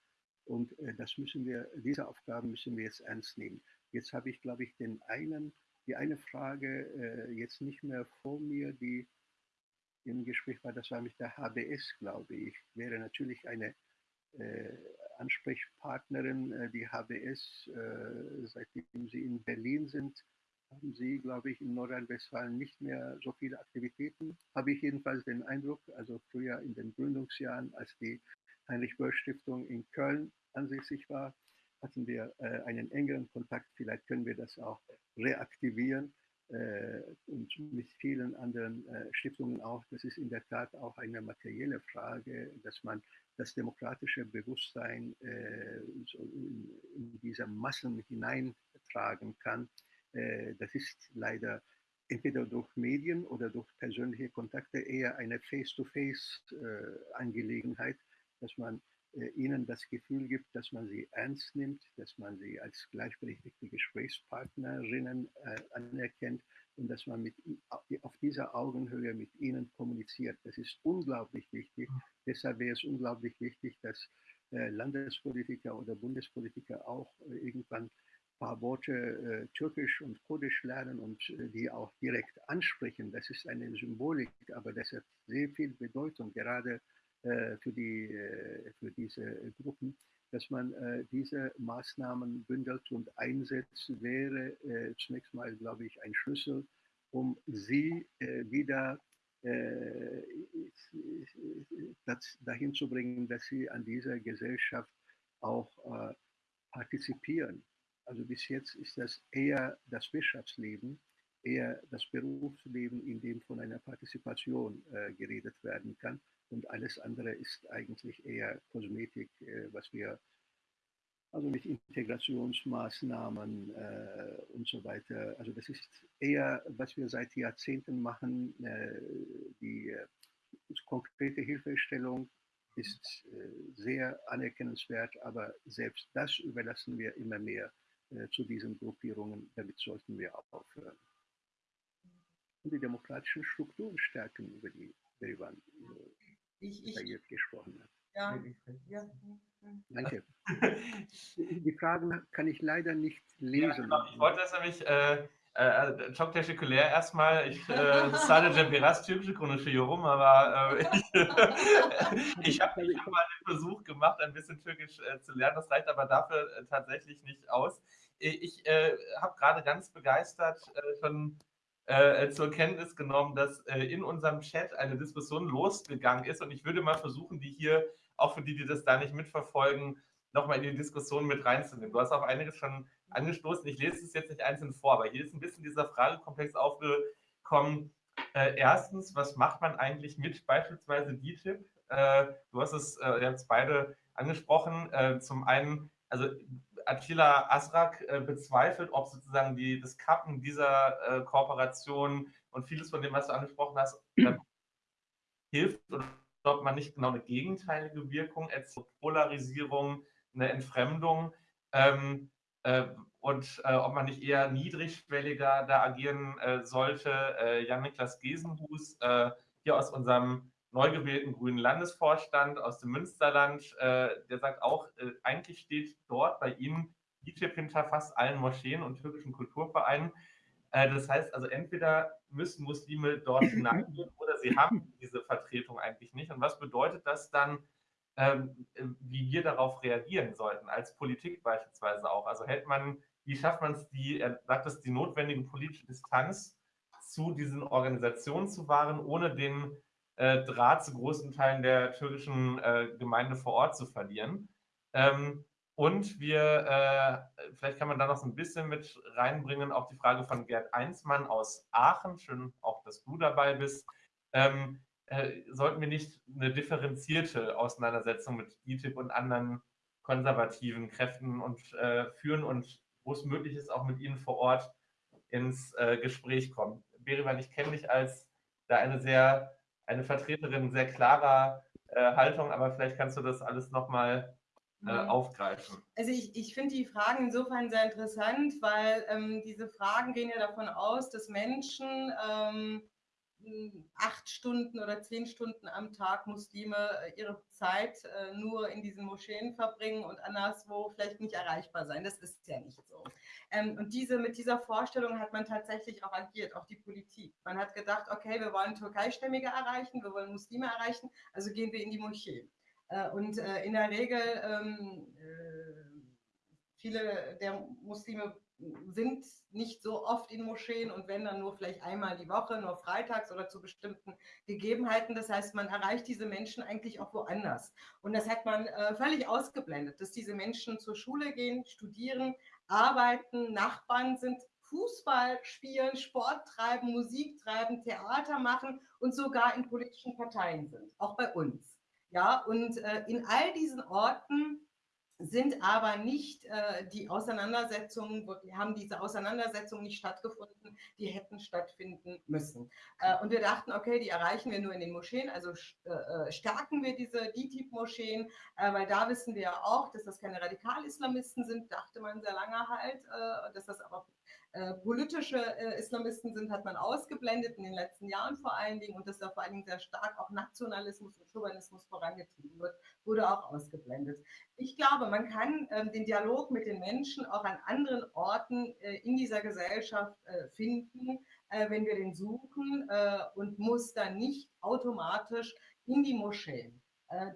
Und das müssen wir, diese Aufgaben müssen wir jetzt ernst nehmen. Jetzt habe ich, glaube ich, den einen, die eine Frage äh, jetzt nicht mehr vor mir, die im Gespräch war, das war mit der HBS, glaube ich. Wäre natürlich eine äh, Ansprechpartnerin, äh, die HBS, äh, seitdem Sie in Berlin sind, haben Sie, glaube ich, in Nordrhein-Westfalen nicht mehr so viele Aktivitäten. Habe ich jedenfalls den Eindruck, also früher in den Gründungsjahren, als die Heinrich-Böll-Stiftung in Köln ansässig war, hatten wir äh, einen engeren Kontakt. Vielleicht können wir das auch reaktivieren äh, und mit vielen anderen äh, Stiftungen auch. Das ist in der Tat auch eine materielle Frage, dass man das demokratische Bewusstsein in, diese Massen hineintragen kann. Das ist leider entweder durch Medien oder durch persönliche Kontakte eher eine Face-to-Face-Angelegenheit. -face, dass man ihnen das Gefühl gibt, dass man sie ernst nimmt, dass man sie als gleichberechtigte Gesprächspartnerinnen äh, anerkennt und dass man mit, auf dieser Augenhöhe mit ihnen kommuniziert. Das ist unglaublich wichtig. Deshalb wäre es unglaublich wichtig, dass äh, Landespolitiker oder Bundespolitiker auch äh, irgendwann ein paar Worte äh, Türkisch und Kurdisch lernen und äh, die auch direkt ansprechen. Das ist eine Symbolik, aber das hat sehr viel Bedeutung, gerade äh, für, die, äh, für diese Gruppen, dass man äh, diese Maßnahmen bündelt und einsetzt, wäre zunächst mal, glaube ich, ein Schlüssel, um sie wieder dahin zu bringen, dass sie an dieser Gesellschaft auch partizipieren. Also bis jetzt ist das eher das Wirtschaftsleben, eher das Berufsleben, in dem von einer Partizipation äh, geredet werden kann. Und alles andere ist eigentlich eher Kosmetik, äh, was wir also mit Integrationsmaßnahmen äh, und so weiter. Also das ist eher, was wir seit Jahrzehnten machen. Äh, die äh, konkrete Hilfestellung ist äh, sehr anerkennenswert, aber selbst das überlassen wir immer mehr äh, zu diesen Gruppierungen. Damit sollten wir aufhören. Und die demokratischen Strukturen stärken, über die Berivan ich, ich, gesprochen hat. Ja, ja. Danke. Die Fragen kann ich leider nicht lesen. Ja, genau. Ich wollte das nämlich, äh, äh, çok teşekkürler erstmal. Ich äh, sadece biraz Türkçe konuşuyorum, aber äh, ich, ich habe hab mal den Versuch gemacht, ein bisschen Türkisch äh, zu lernen. Das reicht aber dafür äh, tatsächlich nicht aus. Ich äh, habe gerade ganz begeistert äh, schon äh, zur Kenntnis genommen, dass äh, in unserem Chat eine Diskussion losgegangen ist. Und ich würde mal versuchen, die hier, auch für die, die das da nicht mitverfolgen, nochmal in die Diskussion mit reinzunehmen. Du hast auch einiges schon angestoßen. Ich lese es jetzt nicht einzeln vor, aber hier ist ein bisschen dieser Fragekomplex aufgekommen. Äh, erstens, was macht man eigentlich mit beispielsweise DTIP? Äh, du hast es, äh, ihr es beide angesprochen. Äh, zum einen, also Attila Asrak äh, bezweifelt, ob sozusagen die, das Kappen dieser äh, Kooperation und vieles von dem, was du angesprochen hast, äh, hilft oder ob man nicht genau eine gegenteilige Wirkung, eine Polarisierung, eine Entfremdung ähm, äh, und äh, ob man nicht eher niedrigschwelliger da agieren äh, sollte. Jan-Niklas Gesenhus hier aus unserem neu gewählten grünen Landesvorstand aus dem Münsterland, äh, der sagt auch, äh, eigentlich steht dort bei Ihnen DTIP hinter fast allen Moscheen und türkischen Kulturvereinen. Äh, das heißt also, entweder müssen Muslime dort hineingehen oder sie haben diese Vertretung eigentlich nicht. Und was bedeutet das dann, ähm, wie wir darauf reagieren sollten, als Politik beispielsweise auch? Also hält man, wie schafft man es, die, er sagt es, die notwendige politische Distanz zu diesen Organisationen zu wahren, ohne den äh, Draht zu großen Teilen der türkischen äh, Gemeinde vor Ort zu verlieren. Ähm, und wir, äh, vielleicht kann man da noch so ein bisschen mit reinbringen, auch die Frage von Gerd Einsmann aus Aachen. Schön auch, dass du dabei bist. Ähm, äh, sollten wir nicht eine differenzierte Auseinandersetzung mit DTIP und anderen konservativen Kräften und äh, führen und wo es möglich ist, auch mit ihnen vor Ort ins äh, Gespräch kommen. Berivan, ich kenne dich als da eine sehr eine Vertreterin sehr klarer äh, Haltung, aber vielleicht kannst du das alles nochmal äh, mhm. aufgreifen. Also ich, ich finde die Fragen insofern sehr interessant, weil ähm, diese Fragen gehen ja davon aus, dass Menschen ähm, acht Stunden oder zehn Stunden am Tag Muslime äh, ihre Zeit äh, nur in diesen Moscheen verbringen und anderswo vielleicht nicht erreichbar sein. Das ist ja nicht so. Ähm, und diese, mit dieser Vorstellung hat man tatsächlich auch agiert, auch die Politik. Man hat gedacht, okay, wir wollen Türkeistämmige erreichen, wir wollen Muslime erreichen, also gehen wir in die Moschee. Äh, und in der Regel, ähm, äh, viele der Muslime sind nicht so oft in Moscheen und wenn dann nur vielleicht einmal die Woche, nur freitags oder zu bestimmten Gegebenheiten. Das heißt, man erreicht diese Menschen eigentlich auch woanders. Und das hat man äh, völlig ausgeblendet, dass diese Menschen zur Schule gehen, studieren, arbeiten, Nachbarn sind, Fußball spielen, Sport treiben, Musik treiben, Theater machen und sogar in politischen Parteien sind, auch bei uns. Ja, und äh, in all diesen Orten sind aber nicht äh, die Auseinandersetzungen, haben diese Auseinandersetzungen nicht stattgefunden, die hätten stattfinden müssen. Äh, und wir dachten, okay, die erreichen wir nur in den Moscheen, also äh, äh, stärken wir diese DTIP-Moscheen, äh, weil da wissen wir ja auch, dass das keine Radikal-Islamisten sind, dachte man sehr lange halt, äh, dass das aber äh, politische äh, Islamisten sind, hat man ausgeblendet in den letzten Jahren vor allen Dingen und dass da vor allen Dingen sehr stark auch Nationalismus und Chauvinismus vorangetrieben wird, wurde auch ausgeblendet. Ich glaube, man kann äh, den Dialog mit den Menschen auch an anderen Orten äh, in dieser Gesellschaft äh, finden, wenn wir den suchen und muss dann nicht automatisch in die Moscheen.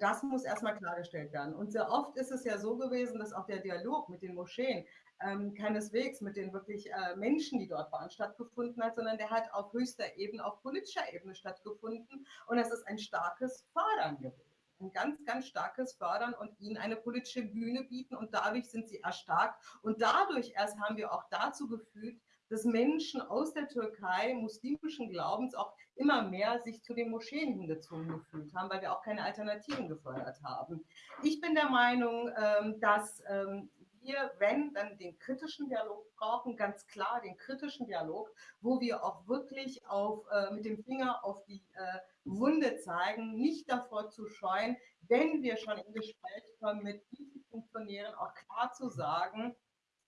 Das muss erstmal klargestellt werden. Und sehr oft ist es ja so gewesen, dass auch der Dialog mit den Moscheen ähm, keineswegs mit den wirklich äh, Menschen, die dort waren, stattgefunden hat, sondern der hat auf höchster Ebene, auf politischer Ebene stattgefunden. Und das ist ein starkes Fördern gewesen. Ein ganz, ganz starkes Fördern und ihnen eine politische Bühne bieten. Und dadurch sind sie erstarkt. Und dadurch erst haben wir auch dazu geführt, dass Menschen aus der Türkei muslimischen Glaubens auch immer mehr sich zu den Moscheen hingezogen gefühlt haben, weil wir auch keine Alternativen gefördert haben. Ich bin der Meinung, ähm, dass ähm, wir, wenn, dann den kritischen Dialog brauchen, ganz klar den kritischen Dialog, wo wir auch wirklich auf, äh, mit dem Finger auf die äh, Wunde zeigen, nicht davor zu scheuen, wenn wir schon in Gespräch kommen mit diesen Funktionären, auch klar zu sagen,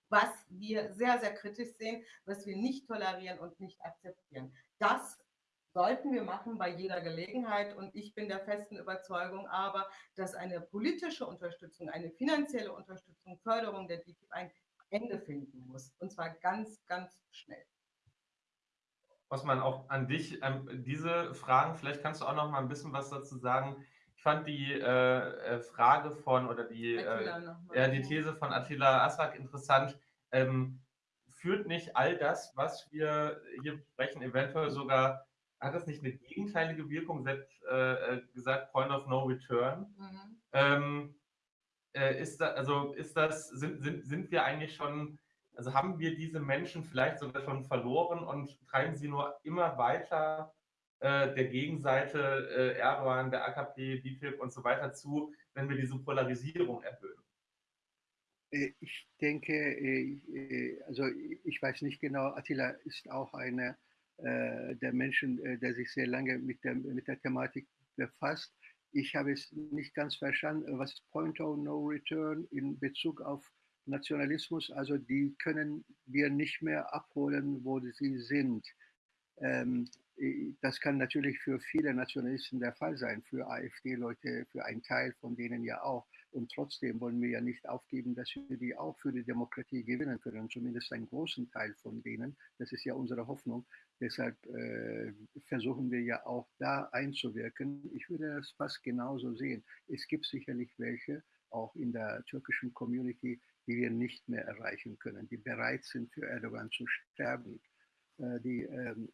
was wir sehr, sehr kritisch sehen, was wir nicht tolerieren und nicht akzeptieren. Das sollten wir machen bei jeder Gelegenheit. Und ich bin der festen Überzeugung aber, dass eine politische Unterstützung, eine finanzielle Unterstützung, Förderung der DTIP ein Ende finden muss. Und zwar ganz, ganz schnell. Osman, auch an dich ähm, diese Fragen, vielleicht kannst du auch noch mal ein bisschen was dazu sagen. Ich fand die äh, äh Frage von oder die, äh, die These von Attila Asrak interessant. Ähm, führt nicht all das, was wir hier besprechen, eventuell sogar hat das nicht eine gegenteilige Wirkung, selbst äh, äh, gesagt, Point of No Return? Mhm. Ähm, äh, ist, da, also ist das, sind, sind, sind wir eigentlich schon, also haben wir diese Menschen vielleicht sogar schon verloren und treiben sie nur immer weiter äh, der Gegenseite äh, Erdogan, der AKP, DITIB und so weiter zu, wenn wir diese Polarisierung erhöhen? Äh, ich denke, also ich weiß nicht genau, Attila ist auch eine äh, der Menschen, äh, der sich sehr lange mit der, mit der Thematik befasst. Ich habe es nicht ganz verstanden, was Point of No Return in Bezug auf Nationalismus, also die können wir nicht mehr abholen, wo sie sind. Ähm, das kann natürlich für viele Nationalisten der Fall sein, für AfD-Leute, für einen Teil von denen ja auch. Und trotzdem wollen wir ja nicht aufgeben, dass wir die auch für die Demokratie gewinnen können, zumindest einen großen Teil von denen. Das ist ja unsere Hoffnung. Deshalb äh, versuchen wir ja auch da einzuwirken. Ich würde das fast genauso sehen. Es gibt sicherlich welche, auch in der türkischen Community, die wir nicht mehr erreichen können, die bereit sind, für Erdogan zu sterben, äh, die ähm,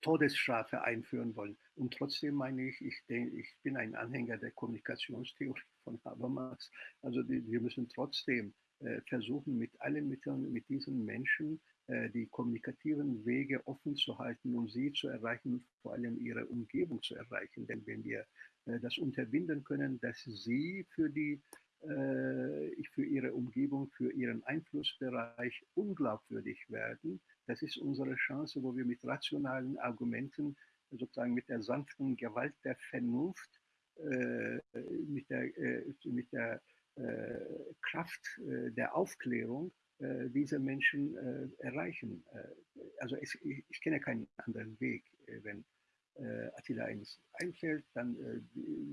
Todesstrafe einführen wollen. Und trotzdem meine ich, ich, denke, ich bin ein Anhänger der Kommunikationstheorie von Habermas. Also die, wir müssen trotzdem äh, versuchen, mit allen Mitteln, mit diesen Menschen äh, die kommunikativen Wege offen zu halten, um sie zu erreichen vor allem ihre Umgebung zu erreichen. Denn wenn wir äh, das unterbinden können, dass sie für die äh, für ihre Umgebung, für ihren Einflussbereich unglaubwürdig werden, das ist unsere Chance, wo wir mit rationalen Argumenten, sozusagen mit der sanften Gewalt der Vernunft, äh, mit der, äh, mit der äh, Kraft der Aufklärung diese Menschen erreichen. also es, ich, ich, kenne keinen anderen Weg. wenn Attila eins einfällt, dann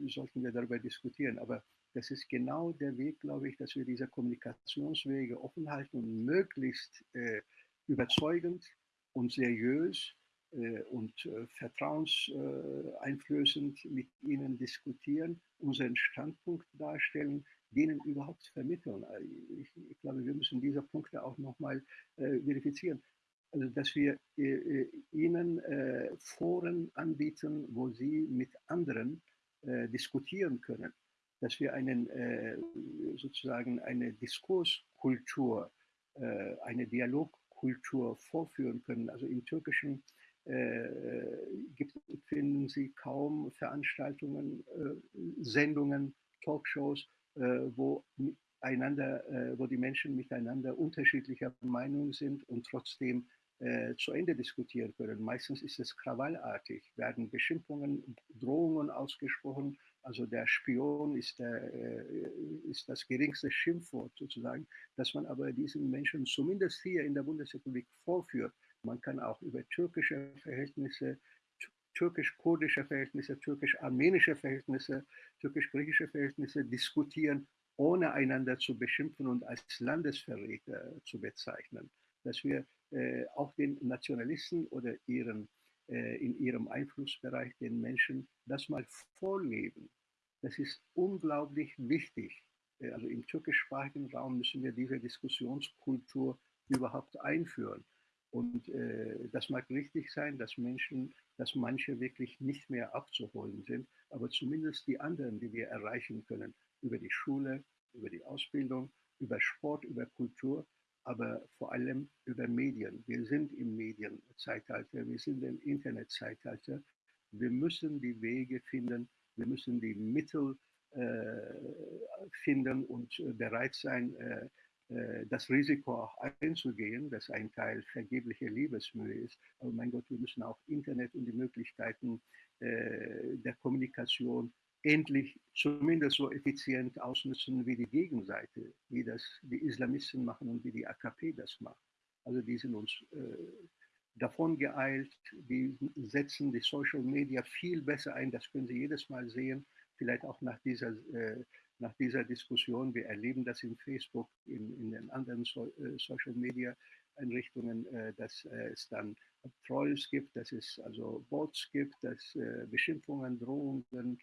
sollten wir darüber diskutieren. Aber das ist genau der Weg, glaube ich, dass wir diese Kommunikationswege offen halten und möglichst äh, überzeugend und seriös äh, und äh, vertrauenseinflößend mit ihnen diskutieren, unseren Standpunkt darstellen, denen überhaupt vermitteln. Also ich, ich glaube, wir müssen diese Punkte auch nochmal äh, verifizieren. Also, dass wir äh, äh ihnen äh, Foren anbieten, wo sie mit anderen diskutieren können, dass wir einen, sozusagen eine Diskurskultur, eine Dialogkultur, Kultur vorführen können. Also im Türkischen äh, gibt, finden Sie kaum Veranstaltungen, äh, Sendungen, Talkshows, äh, wo einander, äh, wo die Menschen miteinander unterschiedlicher Meinung sind und trotzdem äh, zu Ende diskutieren können. Meistens ist es krawallartig, werden Beschimpfungen, Drohungen ausgesprochen. Also der Spion ist, der, äh, ist das geringste Schimpfwort sozusagen, dass man aber diesen Menschen zumindest hier in der Bundesrepublik vorführt. Man kann auch über türkische Verhältnisse, türkisch-kurdische Verhältnisse, türkisch-armenische Verhältnisse, türkisch-griechische Verhältnisse diskutieren, ohne einander zu beschimpfen und als Landesverräter zu bezeichnen. Dass wir auch den Nationalisten oder ihren, äh, in ihrem Einflussbereich den Menschen das mal vorleben. Das ist unglaublich wichtig. Äh, also im türkischsprachigen Raum müssen wir diese Diskussionskultur überhaupt einführen. Und äh, das mag richtig sein, dass Menschen, dass manche wirklich nicht mehr abzuholen sind, aber zumindest die anderen, die wir erreichen können, über die Schule, über die Ausbildung, über Sport, über Kultur, aber vor allem über Medien. Wir sind im Medienzeitalter, wir sind im Internetzeitalter. Wir müssen die Wege finden, wir müssen die Mittel äh, finden und äh, bereit sein, äh, äh, das Risiko auch einzugehen, dass ein Teil vergebliche Liebesmühe ist. Aber mein Gott, wir müssen auch Internet und die Möglichkeiten äh, der Kommunikation endlich zumindest so effizient ausnutzen wie die Gegenseite, wie das die Islamisten machen und wie die AKP das macht. Also die sind uns äh, davon geeilt, die setzen die Social Media viel besser ein, das können Sie jedes Mal sehen, vielleicht auch nach dieser, äh, nach dieser Diskussion. Wir erleben das in Facebook, in, in den anderen so, äh, Social Media Einrichtungen, äh, dass äh, es dann Trolls gibt, dass es also Bots gibt, dass äh, Beschimpfungen, Drohungen,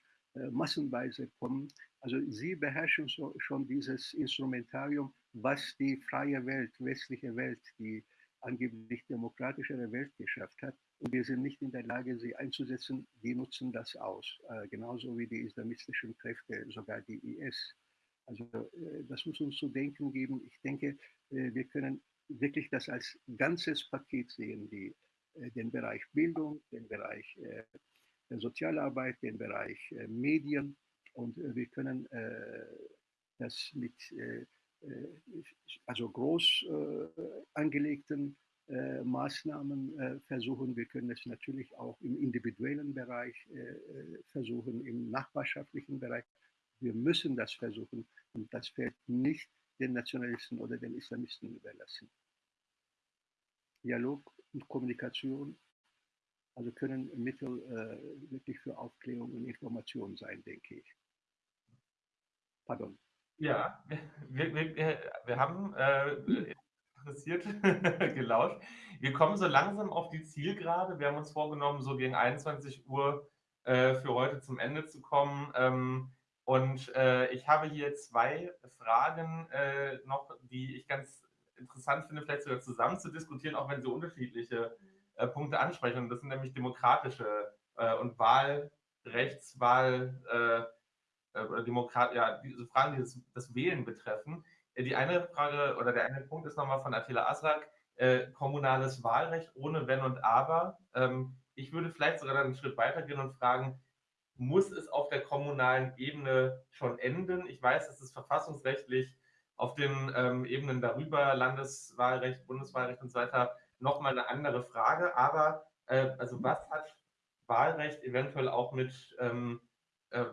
massenweise kommen. Also sie beherrschen so, schon dieses Instrumentarium, was die freie Welt, westliche Welt, die angeblich demokratischere Welt geschafft hat. Und wir sind nicht in der Lage, sie einzusetzen. Die nutzen das aus, äh, genauso wie die islamistischen Kräfte, sogar die IS. Also äh, das muss uns zu denken geben. Ich denke, äh, wir können wirklich das als ganzes Paket sehen, die, äh, den Bereich Bildung, den Bereich Sozialarbeit, den Bereich äh, Medien und äh, wir können äh, das mit also groß angelegten Maßnahmen versuchen. Wir können es natürlich auch im individuellen Bereich versuchen, im nachbarschaftlichen Bereich. Wir müssen das versuchen und das fällt nicht den Nationalisten oder den Islamisten überlassen. Dialog und Kommunikation also können Mittel äh, wirklich für Aufklärung und Information sein, denke ich. Pardon. Ja, wir, wir, wir haben äh, interessiert gelauscht. Wir kommen so langsam auf die Zielgerade. Wir haben uns vorgenommen, so gegen 21 Uhr äh, für heute zum Ende zu kommen. Ähm, und äh, ich habe hier zwei Fragen äh, noch, die ich ganz interessant finde, vielleicht sogar zusammen zu diskutieren, auch wenn sie unterschiedliche äh, Punkte ansprechen. Und das sind nämlich demokratische äh, und Wahlrechtswahl äh, äh, Demokrat, ja, diese Fragen, die das, das Wählen betreffen. Äh, die eine Frage oder der eine Punkt ist nochmal von Attila Asrak, äh, kommunales Wahlrecht ohne Wenn und Aber. Ähm, ich würde vielleicht sogar dann einen Schritt weitergehen und fragen, muss es auf der kommunalen Ebene schon enden? Ich weiß, dass es verfassungsrechtlich auf den ähm, Ebenen darüber, Landeswahlrecht, Bundeswahlrecht und so weiter, nochmal eine andere Frage. Aber äh, also was hat Wahlrecht eventuell auch mit ähm, äh,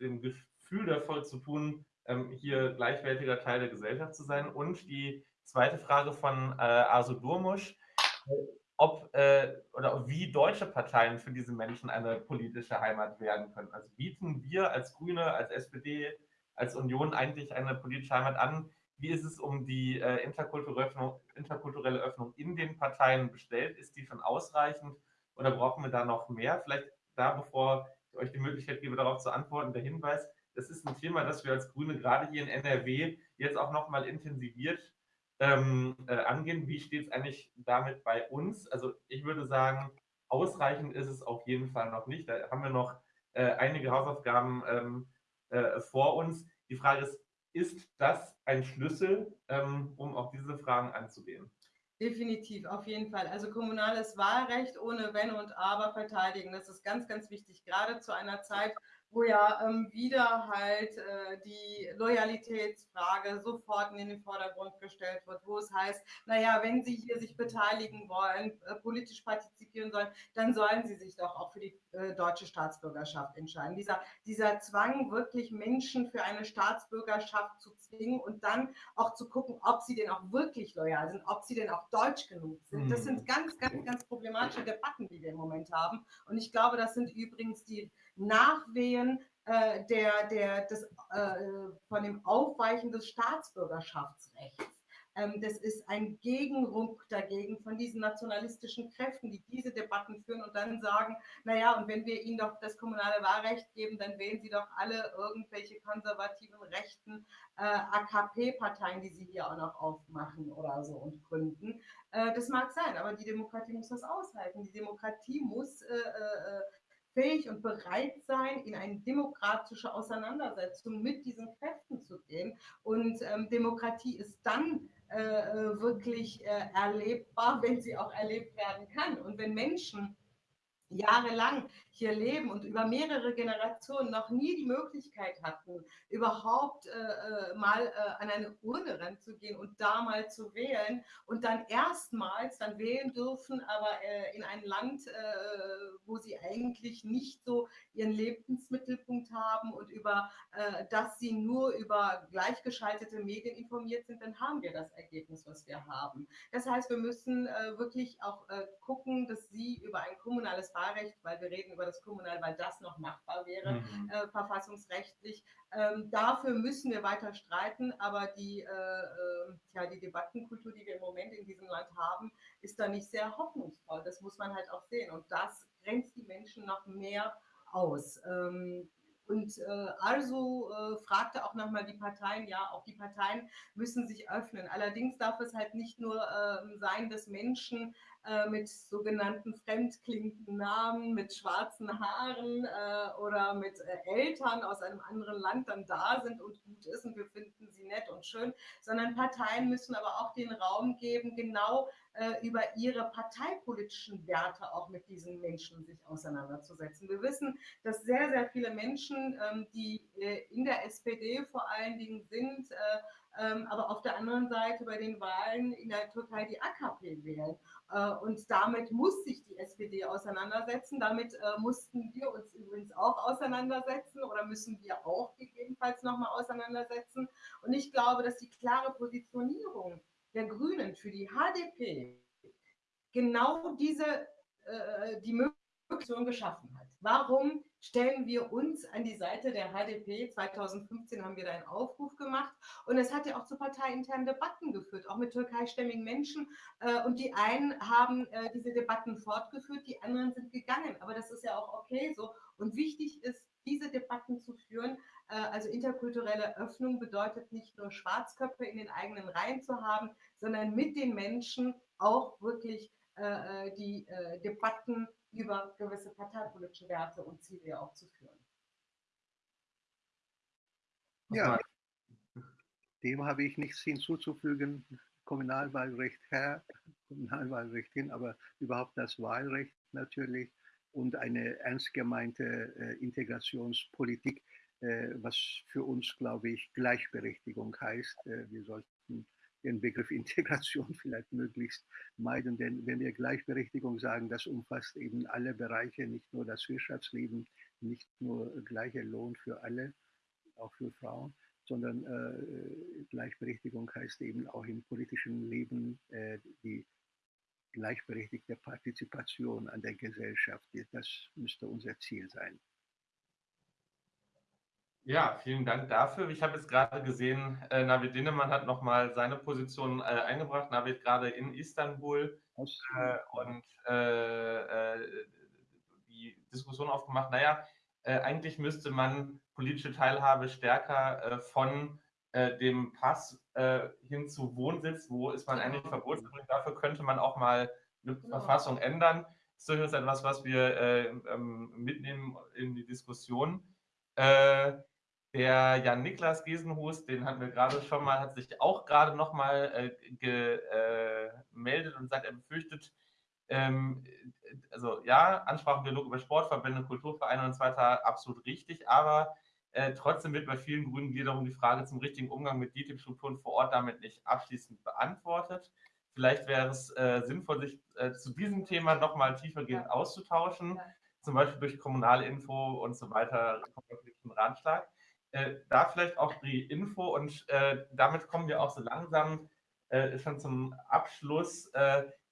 dem Gefühl davon zu tun, ähm, hier gleichwertiger Teil der Gesellschaft zu sein? Und die zweite Frage von äh, Asu Durmusch, ob äh, oder wie deutsche Parteien für diese Menschen eine politische Heimat werden können. Also bieten wir als Grüne, als SPD, als Union eigentlich eine politische Heimat an, wie ist es um die äh, interkulturelle, Öffnung, interkulturelle Öffnung in den Parteien bestellt? Ist die schon ausreichend oder brauchen wir da noch mehr? Vielleicht da, bevor ich euch die Möglichkeit gebe, darauf zu antworten, der Hinweis, das ist ein Thema, das wir als Grüne gerade hier in NRW jetzt auch nochmal intensiviert ähm, äh, angehen. Wie steht es eigentlich damit bei uns? Also ich würde sagen, ausreichend ist es auf jeden Fall noch nicht. Da haben wir noch äh, einige Hausaufgaben ähm, äh, vor uns. Die Frage ist, ist das ein Schlüssel, ähm, um auf diese Fragen anzugehen? Definitiv, auf jeden Fall. Also kommunales Wahlrecht ohne Wenn und Aber verteidigen, das ist ganz, ganz wichtig, gerade zu einer Zeit, wo ja ähm, wieder halt äh, die Loyalitätsfrage sofort in den Vordergrund gestellt wird, wo es heißt, naja, wenn Sie hier sich beteiligen wollen, äh, politisch partizipieren sollen, dann sollen Sie sich doch auch für die äh, deutsche Staatsbürgerschaft entscheiden. Dieser, dieser Zwang, wirklich Menschen für eine Staatsbürgerschaft zu zwingen und dann auch zu gucken, ob sie denn auch wirklich loyal sind, ob sie denn auch deutsch genug sind. Das sind mhm. ganz, ganz, ganz problematische Debatten, die wir im Moment haben. Und ich glaube, das sind übrigens die Nachwehen äh, der, der, des, äh, von dem Aufweichen des Staatsbürgerschaftsrechts. Ähm, das ist ein Gegenruck dagegen von diesen nationalistischen Kräften, die diese Debatten führen und dann sagen, naja, und wenn wir ihnen doch das kommunale Wahlrecht geben, dann wählen sie doch alle irgendwelche konservativen rechten äh, AKP-Parteien, die sie hier auch noch aufmachen oder so und gründen. Äh, das mag sein, aber die Demokratie muss das aushalten. Die Demokratie muss äh, äh fähig und bereit sein, in eine demokratische Auseinandersetzung mit diesen Kräften zu gehen. Und ähm, Demokratie ist dann äh, äh wirklich äh, erlebbar, wenn sie auch erlebt werden kann. Und wenn Menschen jahrelang hier leben und über mehrere Generationen noch nie die Möglichkeit hatten, überhaupt äh, äh, mal äh, an eine Urne ranzugehen und da mal zu wählen und dann erstmals dann wählen dürfen, aber äh, in ein Land, äh, wo sie eigentlich nicht so ihren Lebensmittelpunkt haben und über äh, das sie nur über gleichgeschaltete Medien informiert sind, dann haben wir das Ergebnis, was wir haben. Das heißt, wir müssen wirklich auch gucken, dass sie über ein kommunales Wahlrecht, weil wir reden über das Kommunal, weil das noch machbar wäre, mhm. äh, verfassungsrechtlich. Ähm, dafür müssen wir weiter streiten, aber die, äh, äh, ja, die Debattenkultur, die wir im Moment in diesem Land haben, ist da nicht sehr hoffnungsvoll. Das muss man halt auch sehen. Und das grenzt die Menschen noch mehr aus. Ähm, und äh, also äh, fragte auch nochmal die Parteien, ja, auch die Parteien müssen sich öffnen. Allerdings darf es halt nicht nur äh, sein, dass Menschen äh, mit sogenannten fremdklingenden Namen, mit schwarzen Haaren äh, oder mit äh, Eltern aus einem anderen Land dann da sind und gut ist und wir finden sie nett und schön, sondern Parteien müssen aber auch den Raum geben, genau äh, über ihre parteipolitischen Werte auch mit diesen Menschen sich auseinanderzusetzen. Wir wissen, dass sehr, sehr viele Menschen, ähm, die äh, in der SPD vor allen Dingen sind, äh, ähm, aber auf der anderen Seite bei den Wahlen in der Türkei die AKP wählen. Äh, und damit muss sich die SPD auseinandersetzen. Damit äh, mussten wir uns übrigens auch auseinandersetzen oder müssen wir auch gegebenenfalls nochmal auseinandersetzen. Und ich glaube, dass die klare Positionierung der Grünen für die HDP genau diese äh, die Möglichkeit geschaffen hat. Warum stellen wir uns an die Seite der HDP. 2015 haben wir da einen Aufruf gemacht und es hat ja auch zu parteiinternen Debatten geführt, auch mit türkeistämmigen Menschen. Äh, und die einen haben äh, diese Debatten fortgeführt, die anderen sind gegangen. Aber das ist ja auch okay so. Und wichtig ist, diese Debatten zu führen. Äh, also interkulturelle Öffnung bedeutet nicht nur Schwarzköpfe in den eigenen Reihen zu haben, sondern mit den Menschen auch wirklich die Debatten über gewisse parteipolitische Werte und Ziele auch zu führen. Ja, dem habe ich nichts hinzuzufügen. Kommunalwahlrecht her, Kommunalwahlrecht hin, aber überhaupt das Wahlrecht natürlich und eine ernst gemeinte äh, Integrationspolitik, äh, was für uns, glaube ich, Gleichberechtigung heißt. Äh, wir sollten den Begriff Integration vielleicht möglichst meiden, denn wenn wir Gleichberechtigung sagen, das umfasst eben alle Bereiche, nicht nur das Wirtschaftsleben, nicht nur gleicher Lohn für alle, auch für Frauen, sondern äh, Gleichberechtigung heißt eben auch im politischen Leben äh, die gleichberechtigte Partizipation an der Gesellschaft. Das müsste unser Ziel sein. Ja, vielen Dank dafür. Ich habe jetzt gerade gesehen, äh, Navid Dinnemann hat nochmal seine Position äh, eingebracht. Navid gerade in Istanbul äh, und äh, äh, die Diskussion aufgemacht. Naja, äh, eigentlich müsste man politische Teilhabe stärker von dem Pass hin zu Wohnsitz, wo ist man eigentlich genau. verboten. Dafür könnte man auch mal eine genau. Verfassung ändern. Das ist durchaus etwas, was wir ähm, mitnehmen in die Diskussion. Äh, der Jan Niklas Gesenhus, den hatten wir gerade schon mal, hat sich auch gerade nochmal äh, gemeldet äh, und sagt, er befürchtet, ähm, also ja, Ansprachendialog über Sportverbände, Kulturvereine und so weiter, absolut richtig, aber äh, trotzdem wird bei vielen Grünen wiederum die Frage zum richtigen Umgang mit DTIP-Strukturen vor Ort damit nicht abschließend beantwortet. Vielleicht wäre es äh, sinnvoll, sich äh, zu diesem Thema nochmal tiefergehend ja. auszutauschen, ja. zum Beispiel durch kommunale Info und so weiter, konfliktlichen Ratschlag. Äh, da vielleicht auch die Info und äh, damit kommen wir auch so langsam schon zum Abschluss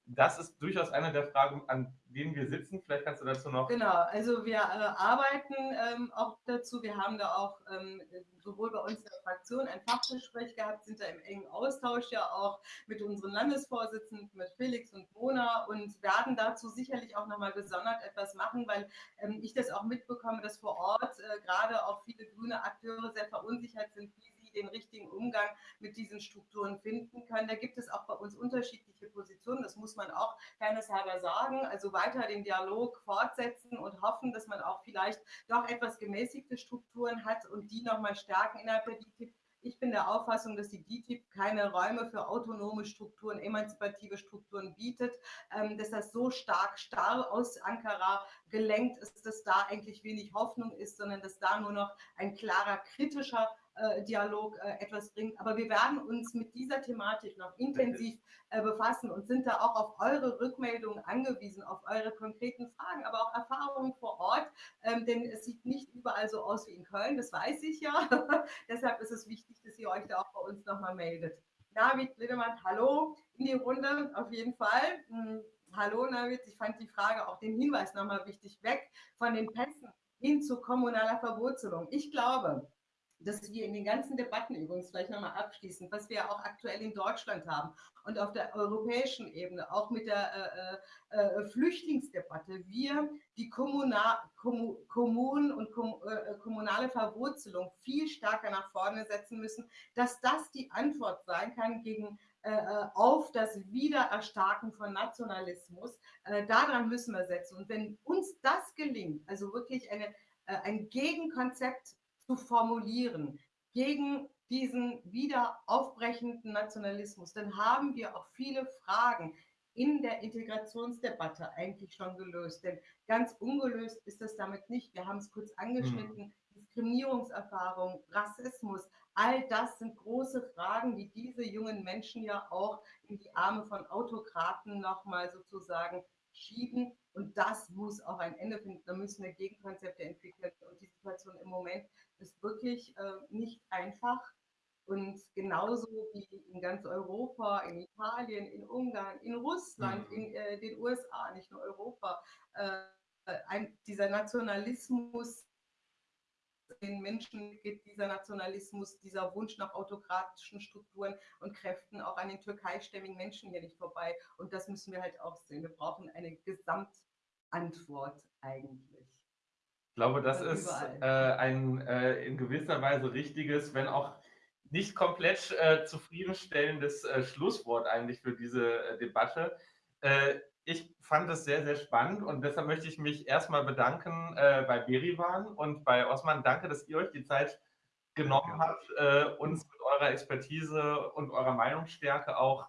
das ist durchaus eine der Fragen, an denen wir sitzen. Vielleicht kannst du dazu noch. Genau, also wir äh, arbeiten ähm, auch dazu. Wir haben da auch ähm, sowohl bei uns in der Fraktion ein Fachgespräch gehabt, sind da im engen Austausch ja auch mit unseren Landesvorsitzenden, mit Felix und Mona und werden dazu sicherlich auch nochmal gesondert etwas machen, weil ähm, ich das auch mitbekomme, dass vor Ort äh, gerade auch viele grüne Akteure sehr verunsichert sind, wie den richtigen Umgang mit diesen Strukturen finden können. Da gibt es auch bei uns unterschiedliche Positionen, das muss man auch fairnesshalber sagen. Also weiter den Dialog fortsetzen und hoffen, dass man auch vielleicht doch etwas gemäßigte Strukturen hat und die nochmal stärken innerhalb der DTIP ich bin der Auffassung, dass die DTIP keine Räume für autonome Strukturen, emanzipative Strukturen bietet, ähm, dass das so stark starr aus Ankara gelenkt ist, dass da eigentlich wenig Hoffnung ist, sondern dass da nur noch ein klarer kritischer Dialog äh, etwas bringt. Aber wir werden uns mit dieser Thematik noch intensiv äh, befassen und sind da auch auf eure Rückmeldungen angewiesen, auf eure konkreten Fragen, aber auch Erfahrungen vor Ort. Ähm, denn es sieht nicht überall so aus wie in Köln, das weiß ich ja. Deshalb ist es wichtig, dass ihr euch da auch bei uns nochmal meldet. David Lindemann, hallo in die Runde, auf jeden Fall. Hm, hallo David, ich fand die Frage, auch den Hinweis nochmal wichtig, weg von den Pässen hin zu kommunaler Verwurzelung. Ich glaube, dass wir in den ganzen Debatten übrigens vielleicht nochmal abschließen, was wir auch aktuell in Deutschland haben und auf der europäischen Ebene, auch mit der äh, äh, äh Flüchtlingsdebatte, wir die Kommuna Kom Kommunen und Kom äh, äh, kommunale Verwurzelung viel stärker nach vorne setzen müssen, dass das die Antwort sein kann gegen äh, auf das Wiedererstarken von Nationalismus. daran müssen wir setzen. Und wenn uns das gelingt, also wirklich eine, ein Gegenkonzept zu formulieren gegen diesen wieder aufbrechenden Nationalismus, dann haben wir auch viele Fragen in der Integrationsdebatte eigentlich schon gelöst. Denn ganz ungelöst ist das damit nicht. Wir haben es kurz angeschnitten. Mhm. Diskriminierungserfahrung, Rassismus, all das sind große Fragen, die diese jungen Menschen ja auch in die Arme von Autokraten nochmal sozusagen schieben. Und das muss auch ein Ende finden. Da müssen wir Gegenkonzepte entwickeln. Und die Situation im Moment ist wirklich äh, nicht einfach. Und genauso wie in ganz Europa, in Italien, in Ungarn, in Russland, mhm. in äh, den USA, nicht nur Europa, äh, ein, dieser Nationalismus, den Menschen geht dieser Nationalismus, dieser Wunsch nach autokratischen Strukturen und Kräften auch an den türkeistämmigen Menschen hier nicht vorbei. Und das müssen wir halt auch sehen. Wir brauchen eine Gesamtantwort eigentlich. Ich glaube, das ist äh, ein äh, in gewisser Weise richtiges, wenn auch nicht komplett äh, zufriedenstellendes äh, Schlusswort eigentlich für diese äh, Debatte. Äh, ich fand es sehr, sehr spannend und deshalb möchte ich mich erstmal bedanken bei Berivan und bei Osman. Danke, dass ihr euch die Zeit genommen habt, uns mit eurer Expertise und eurer Meinungsstärke auch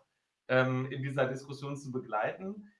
ähm, in dieser Diskussion zu begleiten.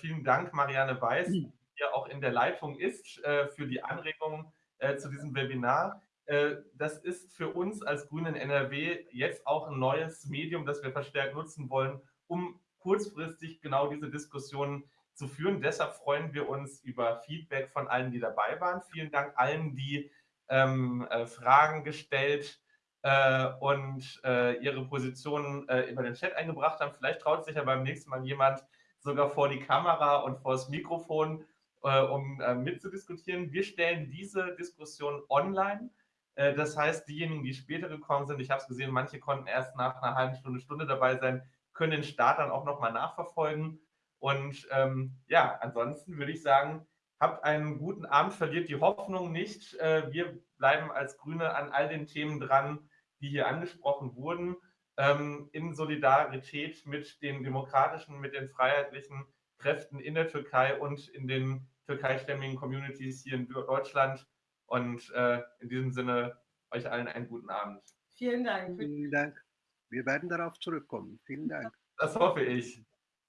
Vielen Dank, Marianne Weiß. Mhm hier auch in der Leitung ist, äh, für die Anregungen äh, zu diesem Webinar. Äh, das ist für uns als Grünen NRW jetzt auch ein neues Medium, das wir verstärkt nutzen wollen, um kurzfristig genau diese Diskussionen zu führen. Deshalb freuen wir uns über Feedback von allen, die dabei waren. Vielen Dank allen, die ähm, äh, Fragen gestellt äh, und äh, ihre Positionen äh, über den Chat eingebracht haben. Vielleicht traut sich ja beim nächsten Mal jemand sogar vor die Kamera und vor das Mikrofon äh, um äh, mitzudiskutieren. Wir stellen diese Diskussion online. Äh, das heißt, diejenigen, die später gekommen sind, ich habe es gesehen, manche konnten erst nach einer halben Stunde, Stunde dabei sein, können den Start dann auch nochmal nachverfolgen. Und ähm, ja, ansonsten würde ich sagen, habt einen guten Abend, verliert die Hoffnung nicht. Äh, wir bleiben als Grüne an all den Themen dran, die hier angesprochen wurden, ähm, in Solidarität mit den demokratischen, mit den freiheitlichen Kräften in der Türkei und in den türkeistämmigen Communities hier in Deutschland. Und äh, in diesem Sinne euch allen einen guten Abend. Vielen Dank. Vielen Dank. Wir werden darauf zurückkommen. Vielen Dank. Das hoffe ich.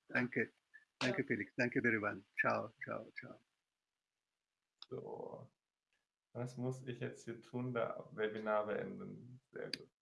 Danke. Danke, Felix. Danke, Berivan. Ciao, ciao, ciao. So. Was muss ich jetzt hier tun? Da Webinar beenden. Sehr gut.